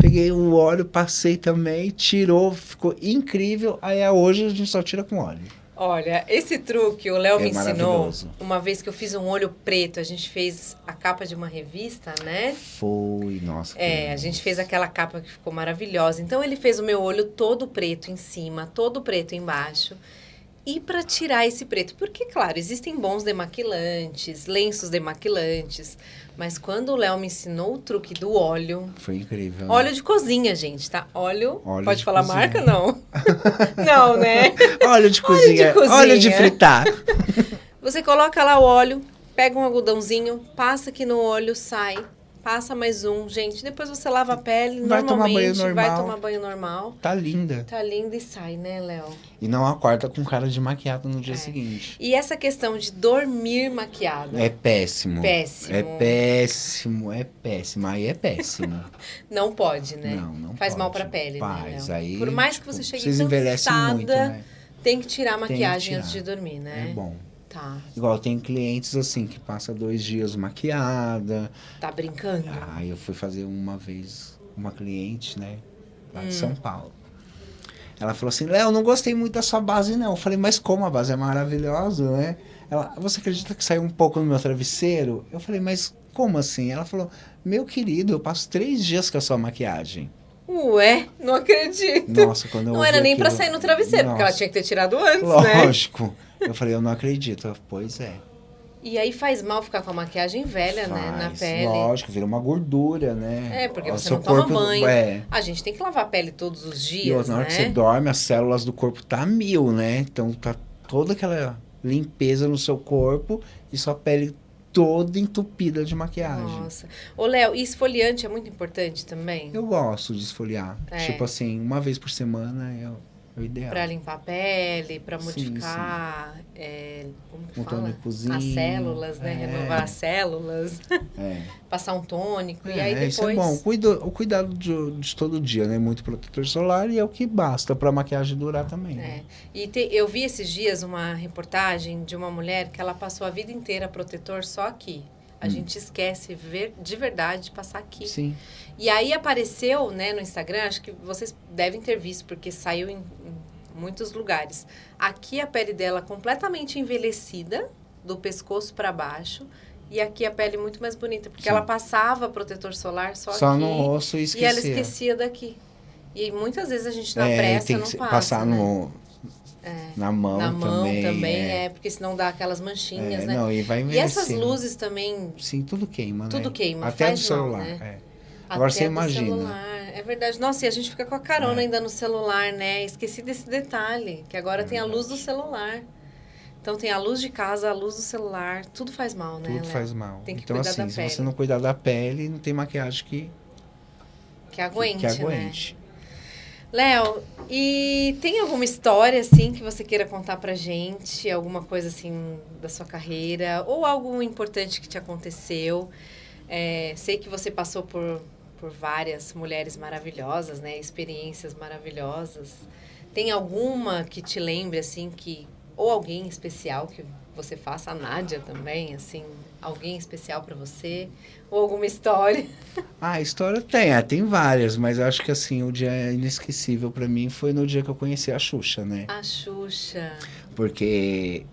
Speaker 2: peguei o óleo, passei também, tirou, ficou incrível. Aí é hoje a gente só tira com óleo.
Speaker 1: Olha, esse truque o Léo
Speaker 2: É
Speaker 1: me ensinou uma vez que eu fiz um olho preto. A gente fez a capa de uma revista, né?
Speaker 2: Foi, nossa.
Speaker 1: É, a gente fez aquela capa que ficou maravilhosa. Então ele fez o meu olho todo preto em cima, todo preto embaixo. E para tirar esse preto, porque claro, existem bons demaquilantes, lenços demaquilantes, mas quando o Léo me ensinou o truque do óleo,
Speaker 2: Foi incrível. né?
Speaker 1: óleo de cozinha, gente, tá? Óleo,
Speaker 2: Óleo
Speaker 1: pode
Speaker 2: de
Speaker 1: falar
Speaker 2: cozinha.
Speaker 1: marca não? não, né?
Speaker 2: Óleo de cozinha.
Speaker 1: cozinha.
Speaker 2: Óleo de fritar.
Speaker 1: Você coloca lá o óleo, pega um algodãozinho, passa aqui no olho, sai. Passa mais um, gente. Depois você lava a pele
Speaker 2: Vai tomar banho
Speaker 1: normalmente, vai
Speaker 2: normal.
Speaker 1: tomar banho normal.
Speaker 2: Tá linda.
Speaker 1: Tá lindo e sai, né, Léo?
Speaker 2: E não acorda com cara de maquiado no dia
Speaker 1: É.
Speaker 2: seguinte.
Speaker 1: E essa questão de dormir maquiado,
Speaker 2: É péssimo.
Speaker 1: Péssimo.
Speaker 2: É péssimo, é péssimo. Aí é péssimo.
Speaker 1: não pode, né?
Speaker 2: Não, não
Speaker 1: Faz mal
Speaker 2: pode.
Speaker 1: pra pele,
Speaker 2: Faz,
Speaker 1: né, Léo?
Speaker 2: aí,
Speaker 1: Por mais que
Speaker 2: tipo,
Speaker 1: você chegue
Speaker 2: Vocês
Speaker 1: cansada,
Speaker 2: muito, né?
Speaker 1: tem que tirar a
Speaker 2: que
Speaker 1: maquiagem
Speaker 2: tirar.
Speaker 1: antes de dormir, né?
Speaker 2: É bom.
Speaker 1: Tá.
Speaker 2: Igual tem clientes assim que passa dois dias maquiada.
Speaker 1: Tá brincando?
Speaker 2: Aí eu fui fazer uma vez uma cliente, né? Lá
Speaker 1: Hum.
Speaker 2: de São Paulo. Ela falou assim, Léo, não gostei muito da sua base, não. Eu falei, mas como a base é maravilhosa, né? Ela, você acredita que saiu um pouco no meu travesseiro? Eu falei, mas como assim? Ela falou, meu querido, eu passo três dias com a sua maquiagem.
Speaker 1: Ué, não acredito.
Speaker 2: Nossa, quando eu
Speaker 1: Não era nem pra
Speaker 2: aquilo-
Speaker 1: sair no travesseiro, porque ela
Speaker 2: Nossa,
Speaker 1: tinha que ter tirado antes, né?
Speaker 2: Lógico. Eu falei, eu não acredito. Pois é.
Speaker 1: E aí faz mal ficar com a maquiagem velha, né? Na
Speaker 2: Faz,
Speaker 1: pele.
Speaker 2: Lógico, vira uma gordura, né?
Speaker 1: É, porque
Speaker 2: O
Speaker 1: você não toma
Speaker 2: corpo-
Speaker 1: banho.
Speaker 2: É.
Speaker 1: A gente tem que lavar a pele todos os
Speaker 2: E
Speaker 1: dias,
Speaker 2: outra, na hora
Speaker 1: né?
Speaker 2: que você dorme, as células do corpo tá mil, né? Então tá toda aquela limpeza no seu corpo e sua pele toda entupida de maquiagem.
Speaker 1: Nossa. Ô, Léo, e esfoliante é muito importante também?
Speaker 2: Eu gosto de esfoliar.
Speaker 1: É.
Speaker 2: Tipo assim, uma vez por semana o, é o ideal.
Speaker 1: Pra limpar a pele, pra
Speaker 2: Sim,
Speaker 1: modificar. é, como que
Speaker 2: Um
Speaker 1: fala?
Speaker 2: tônicozinho.
Speaker 1: As células, né?
Speaker 2: É.
Speaker 1: Renovar as células.
Speaker 2: É.
Speaker 1: Passar um tônico. e
Speaker 2: É,
Speaker 1: aí depois.
Speaker 2: isso é bom. Cuido, o cuidado de, de todo dia, né? Muito protetor solar e é o que basta pra maquiagem durar também. né?
Speaker 1: É. E te- eu vi esses dias uma reportagem de uma mulher que ela passou a vida inteira protetor só aqui. A
Speaker 2: Hum.
Speaker 1: gente esquece ver, de verdade de passar aqui.
Speaker 2: Sim.
Speaker 1: E aí apareceu, né, no Instagram, acho que vocês devem ter visto, porque saiu em, em muitos lugares. Aqui a pele dela completamente envelhecida, do pescoço para baixo, e aqui a pele muito mais bonita, porque
Speaker 2: Sim.
Speaker 1: ela passava protetor solar só,
Speaker 2: Só
Speaker 1: aqui
Speaker 2: no rosto e
Speaker 1: e
Speaker 2: esquecer.
Speaker 1: ela esquecia daqui. E muitas vezes a gente na
Speaker 2: é,
Speaker 1: pressa
Speaker 2: tem
Speaker 1: não
Speaker 2: que se-
Speaker 1: passa,
Speaker 2: passar
Speaker 1: né?
Speaker 2: no, na mão
Speaker 1: Na mão
Speaker 2: também.
Speaker 1: também,
Speaker 2: é.
Speaker 1: é. porque senão dá aquelas manchinhas,
Speaker 2: É,
Speaker 1: né?
Speaker 2: Não, e vai
Speaker 1: E essas luzes também,
Speaker 2: Sim, tudo queima, né?
Speaker 1: Tudo queima,
Speaker 2: Até do
Speaker 1: mal,
Speaker 2: celular.
Speaker 1: né?
Speaker 2: é. Agora
Speaker 1: até
Speaker 2: você
Speaker 1: do
Speaker 2: imagina.
Speaker 1: celular, É verdade. Nossa, e a gente fica com a carona
Speaker 2: É.
Speaker 1: ainda no celular, né? Esqueci desse detalhe, que agora
Speaker 2: É
Speaker 1: tem a luz do celular. Então tem a luz de casa, a luz do celular, tudo faz mal, né?
Speaker 2: Tudo
Speaker 1: Léo?
Speaker 2: faz mal.
Speaker 1: Tem que
Speaker 2: então,
Speaker 1: cuidar
Speaker 2: assim,
Speaker 1: da
Speaker 2: se
Speaker 1: pele.
Speaker 2: você não cuidar da pele, não tem maquiagem que,
Speaker 1: Que aguente,
Speaker 2: que
Speaker 1: né?
Speaker 2: aguente.
Speaker 1: Léo, e tem alguma história, assim, que você queira contar pra gente? Alguma coisa, assim, da sua carreira? Ou algo importante que te aconteceu? É, sei que você passou por, por várias mulheres maravilhosas, né? Experiências maravilhosas. Tem alguma que te lembre, assim, que... Ou alguém especial que você faça? A Nádia também, assim? Alguém especial pra você? Ou alguma história?
Speaker 2: Ah, história tem, é, tem várias, mas eu acho que assim, o dia inesquecível pra mim foi no dia que eu conheci a Xuxa, né?
Speaker 1: A Xuxa.
Speaker 2: Porque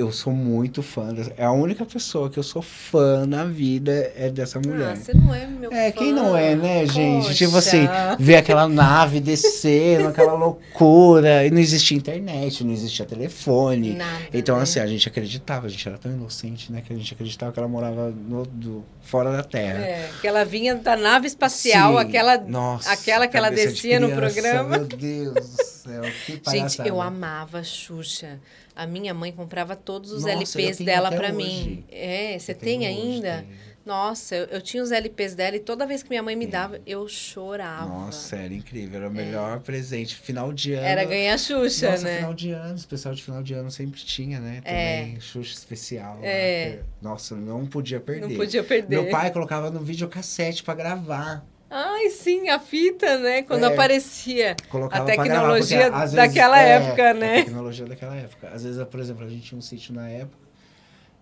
Speaker 2: eu sou muito fã, dessa, é a única pessoa que eu sou fã na vida é dessa mulher.
Speaker 1: Ah, você não é meu
Speaker 2: É,
Speaker 1: fã.
Speaker 2: quem não é, né, gente? Tipo
Speaker 1: Poxa.
Speaker 2: assim, ver aquela nave descendo, aquela loucura. E não existia internet, não existia telefone.
Speaker 1: Nada,
Speaker 2: Então,
Speaker 1: né?
Speaker 2: assim, a gente acreditava, a gente era tão inocente, né? Que a gente acreditava que ela morava no, do, fora da Terra.
Speaker 1: É, que ela vinha da nave espacial,
Speaker 2: Sim.
Speaker 1: aquela,
Speaker 2: Nossa,
Speaker 1: aquela que ela
Speaker 2: cabeça de
Speaker 1: descia no
Speaker 2: criança,
Speaker 1: programa.
Speaker 2: Meu Deus do céu, que
Speaker 1: Gente, eu amava a Xuxa. A minha mãe comprava todos os
Speaker 2: Nossa,
Speaker 1: LPs dela
Speaker 2: hoje.
Speaker 1: mim. É, você tem
Speaker 2: hoje,
Speaker 1: ainda?
Speaker 2: tenho.
Speaker 1: Nossa, eu, eu tinha os LPs dela e toda vez que minha mãe me dava, eu chorava.
Speaker 2: Nossa, era incrível. Era o melhor presente. Final de ano.
Speaker 1: Era ganhar Xuxa,
Speaker 2: Nossa,
Speaker 1: né?
Speaker 2: final de ano, especial de final de ano sempre tinha, né?
Speaker 1: É.
Speaker 2: Também, Xuxa especial.
Speaker 1: É.
Speaker 2: Nossa, não podia perder.
Speaker 1: Não podia perder.
Speaker 2: Meu pai colocava no videocassete pra gravar.
Speaker 1: Ai, sim, a fita, né? Quando
Speaker 2: É.
Speaker 1: aparecia. A
Speaker 2: gravar, porque,
Speaker 1: tecnologia
Speaker 2: vezes,
Speaker 1: daquela
Speaker 2: é,
Speaker 1: época,
Speaker 2: A
Speaker 1: né?
Speaker 2: tecnologia daquela época. Às vezes, por exemplo, a gente tinha um sítio na época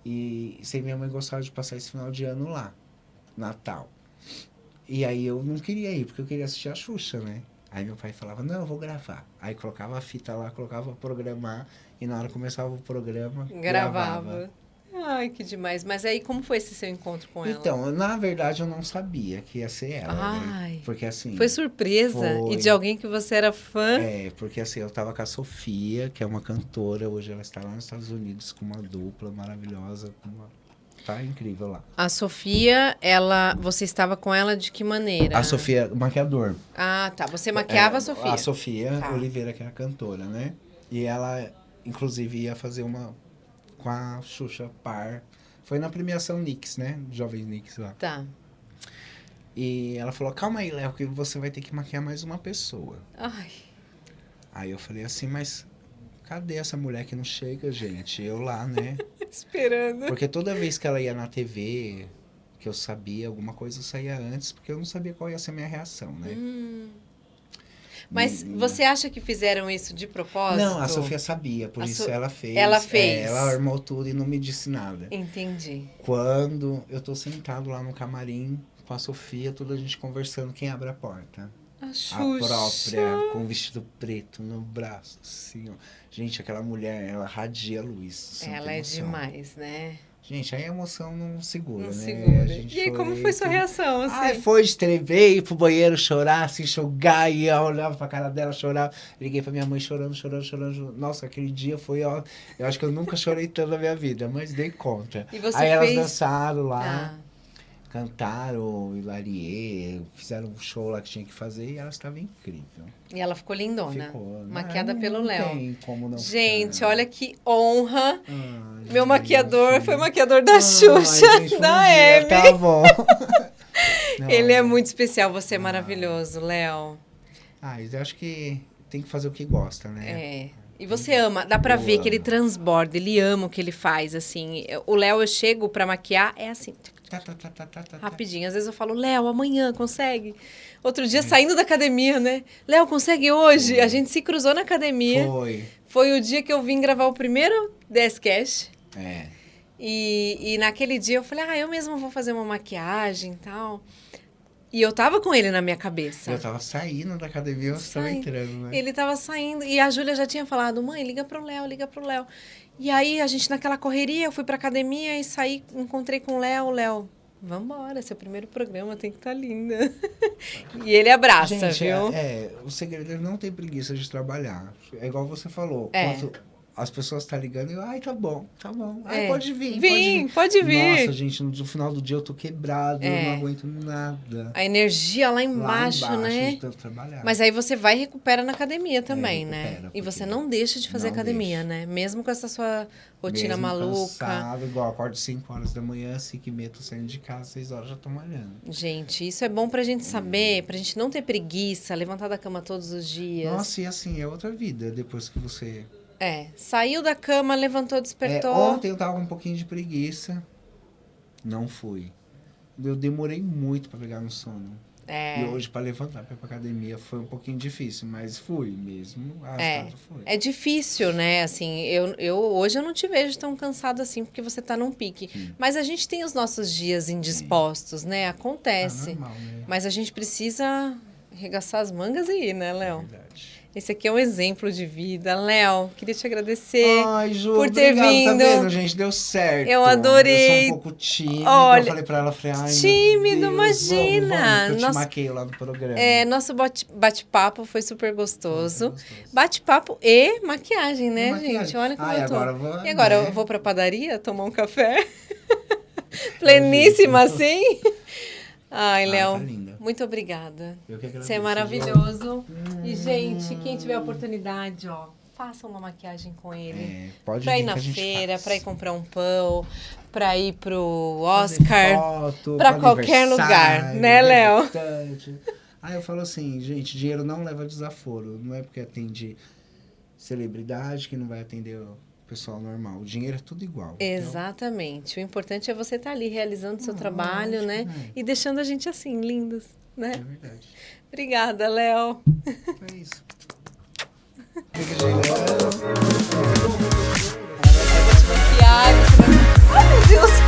Speaker 2: e sem minha mãe gostava de passar esse final de ano lá, Natal. E aí eu não queria ir, porque eu queria assistir a Xuxa, né? Aí meu pai falava, não, eu vou gravar. Aí colocava a fita lá, colocava programar, e na hora começava o programa,
Speaker 1: Gravava.
Speaker 2: gravava.
Speaker 1: Ai, que demais. Mas aí, como foi esse seu encontro com ela?
Speaker 2: Então, na verdade, eu não sabia que ia ser ela,
Speaker 1: Ai.
Speaker 2: né? Porque assim...
Speaker 1: Foi surpresa?
Speaker 2: Foi.
Speaker 1: E de alguém que você era fã?
Speaker 2: É, porque assim, eu tava com a Sofia, que é uma cantora, hoje ela está lá nos Estados Unidos com uma dupla maravilhosa, com uma- tá incrível lá.
Speaker 1: A Sofia, ela, você estava com ela de que maneira?
Speaker 2: A Sofia, maquiador.
Speaker 1: Ah, tá. Você maquiava
Speaker 2: É,
Speaker 1: a Sofia.
Speaker 2: A Sofia
Speaker 1: Tá.
Speaker 2: Oliveira, que é a cantora, né? E ela, inclusive, ia fazer uma com a Xuxa Par. Foi na premiação Nix, né? Jovem Nix lá.
Speaker 1: Tá.
Speaker 2: E ela falou, calma aí, Léo, que você vai ter que maquiar mais uma pessoa.
Speaker 1: Ai,
Speaker 2: Aí eu falei assim, mas cadê essa mulher que não chega, gente? Eu lá, né?
Speaker 1: esperando.
Speaker 2: Porque toda vez que ela ia na TV, que eu sabia alguma coisa, eu saía antes, porque eu não sabia qual ia ser a minha reação, né?
Speaker 1: Hum. Mas
Speaker 2: Hum,
Speaker 1: você acha que fizeram isso de propósito?
Speaker 2: Não, a Sofia sabia, por
Speaker 1: A
Speaker 2: isso
Speaker 1: So-
Speaker 2: ela fez.
Speaker 1: ela fez.
Speaker 2: É, ela armou tudo e não me disse nada.
Speaker 1: Entendi.
Speaker 2: Quando eu tô sentado lá no camarim com a Sofia, toda a gente conversando, quem abre a porta?
Speaker 1: A
Speaker 2: A
Speaker 1: Xuxa.
Speaker 2: própria, com o vestido preto no braço, assim, ó. Gente, aquela mulher, ela radia luz. não
Speaker 1: Ela é demais, né?
Speaker 2: Gente, aí a emoção não segura,
Speaker 1: Não
Speaker 2: né?
Speaker 1: segura.
Speaker 2: A gente
Speaker 1: E aí, como foi sua
Speaker 2: tudo.
Speaker 1: reação, assim?
Speaker 2: Ai, foi de tremer, ir pro banheiro chorar, se enxugar, e eu olhava pra cara dela, chorava. Liguei pra minha mãe chorando, chorando, chorando. Nossa, aquele dia foi, ó. Eu acho que eu nunca chorei tanto na minha vida, mas dei conta.
Speaker 1: E você
Speaker 2: Aí elas
Speaker 1: fez...
Speaker 2: dançaram lá,
Speaker 1: Ah,
Speaker 2: cantaram, hilariê, fizeram um show lá que tinha que fazer e ela estava incrível.
Speaker 1: e ela ficou lindona.
Speaker 2: Ficou.
Speaker 1: Maquiada
Speaker 2: Não-
Speaker 1: pelo Léo.
Speaker 2: tem como não
Speaker 1: Gente,
Speaker 2: ficar.
Speaker 1: olha que honra.
Speaker 2: Ai,
Speaker 1: Meu
Speaker 2: gente.
Speaker 1: maquiador foi maquiador da
Speaker 2: Ai,
Speaker 1: Xuxa,
Speaker 2: gente, um
Speaker 1: da Amy.
Speaker 2: Tá bom. Não,
Speaker 1: Ele é muito especial, você é
Speaker 2: Ah.
Speaker 1: maravilhoso, Léo.
Speaker 2: Ah, eu acho que tem que fazer o que gosta, né?
Speaker 1: É. E você ama, dá pra
Speaker 2: Eu
Speaker 1: ver que ele
Speaker 2: amo.
Speaker 1: transborda, ele ama o que ele faz, assim. O Léo, eu chego pra maquiar, é assim,
Speaker 2: Tá, tá, tá, tá, tá, tá.
Speaker 1: rapidinho. Às vezes eu falo, Léo, amanhã, consegue? Outro dia, saindo da academia, né? Léo, consegue hoje? A gente se cruzou na academia.
Speaker 2: Foi.
Speaker 1: Foi o dia que eu vim gravar o primeiro 10 Cash.
Speaker 2: É.
Speaker 1: E, e naquele dia eu falei, ah, eu mesmo vou fazer uma maquiagem e tal. E eu tava com ele na minha cabeça.
Speaker 2: Eu tava saindo da academia, eu estava
Speaker 1: Sai.
Speaker 2: entrando, né?
Speaker 1: Ele tava saindo e a Júlia já tinha falado, mãe, liga pro Léo, liga pro Léo. E aí a gente naquela correria, eu fui pra academia e saí, encontrei com o Léo, Léo. Vambora, seu primeiro programa tem que estar linda. e ele abraça,
Speaker 2: Gente,
Speaker 1: viu?
Speaker 2: é, é, o segredo é não ter preguiça de trabalhar. É igual você falou.
Speaker 1: É.
Speaker 2: Quanto- as pessoas tá ligando e eu, ai, tá bom, tá bom. Ai,
Speaker 1: É.
Speaker 2: pode vir,
Speaker 1: Vim,
Speaker 2: pode
Speaker 1: pode
Speaker 2: vir.
Speaker 1: vir.
Speaker 2: Nossa, gente, no final do dia eu tô quebrado, eu
Speaker 1: É.
Speaker 2: não aguento nada.
Speaker 1: A energia lá
Speaker 2: Lá
Speaker 1: embaixo, né?
Speaker 2: de tanto trabalhar.
Speaker 1: Mas aí você vai e recupera na academia também, né?
Speaker 2: É, recupera,
Speaker 1: E você não deixa de fazer academia,
Speaker 2: deixa.
Speaker 1: né? Mesmo com essa sua rotina
Speaker 2: Mesmo
Speaker 1: maluca.
Speaker 2: Cansado, igual, acordo 5 horas da manhã, 5 e meia, tô saindo de casa, 6 horas já tô malhando.
Speaker 1: Gente, isso é bom pra gente saber, pra gente não ter preguiça, levantar da cama todos os dias.
Speaker 2: Nossa, e assim, é outra vida depois que você.
Speaker 1: É, saiu da cama, levantou,
Speaker 2: É,
Speaker 1: despertou.
Speaker 2: ontem eu tava com um pouquinho de preguiça, não fui. Eu demorei muito pra pegar no sono.
Speaker 1: É.
Speaker 2: E hoje, pra levantar ir pra academia, foi um pouquinho difícil, mas fui mesmo.
Speaker 1: É.
Speaker 2: Foi.
Speaker 1: É difícil, né? Assim, eu, eu hoje eu não te vejo tão cansado assim, porque você tá num pique.
Speaker 2: Sim.
Speaker 1: Mas a gente tem os nossos dias indispostos, né?
Speaker 2: Ah,
Speaker 1: Acontece.
Speaker 2: normal, né?
Speaker 1: Mas a gente precisa arregaçar as mangas e ir, né, Léo?
Speaker 2: Verdade.
Speaker 1: Esse aqui é um exemplo de vida. Léo, queria te agradecer.
Speaker 2: Ai, Ju,
Speaker 1: por ter
Speaker 2: obrigado,
Speaker 1: vindo.
Speaker 2: Tá vendo, gente? Deu certo.
Speaker 1: Eu adorei.
Speaker 2: Eu sou um pouco tímido.
Speaker 1: Olha,
Speaker 2: eu falei pra ela, falei, ai,
Speaker 1: tímido,
Speaker 2: Deus,
Speaker 1: imagina.
Speaker 2: Vamos, vamos, eu te
Speaker 1: Nossa-
Speaker 2: maquei lá no programa.
Speaker 1: É, nosso bate- bate-papo foi super gostoso.
Speaker 2: Gostoso.
Speaker 1: Bate-papo e maquiagem, né,
Speaker 2: E maquiagem.
Speaker 1: gente? Olha como
Speaker 2: Ai,
Speaker 1: eu tô.
Speaker 2: agora eu vou,
Speaker 1: E agora,
Speaker 2: né?
Speaker 1: eu vou pra padaria tomar um café? Pleníssima assim? Ai,
Speaker 2: Ah,
Speaker 1: Léo,
Speaker 2: tá linda.
Speaker 1: muito obrigada.
Speaker 2: Eu que agradeço,
Speaker 1: Você é maravilhoso. E, gente, quem tiver oportunidade, ó, faça uma maquiagem com ele.
Speaker 2: É, pode
Speaker 1: Pra ir na feira,
Speaker 2: faz.
Speaker 1: pra ir comprar um pão, pra ir pro Oscar.
Speaker 2: foto,
Speaker 1: pra qualquer lugar,
Speaker 2: aniversário,
Speaker 1: né, Léo?
Speaker 2: Aí eu falo assim, gente, dinheiro não leva desaforo. Não é porque atende celebridade que não vai atender pessoal normal. O dinheiro é tudo igual.
Speaker 1: Exatamente. O importante é você estar tá ali realizando o
Speaker 2: seu
Speaker 1: trabalho, né?
Speaker 2: É.
Speaker 1: E deixando a gente assim, lindos, né?
Speaker 2: É verdade.
Speaker 1: Obrigada, Léo.
Speaker 2: É isso. Ai, meu Deus.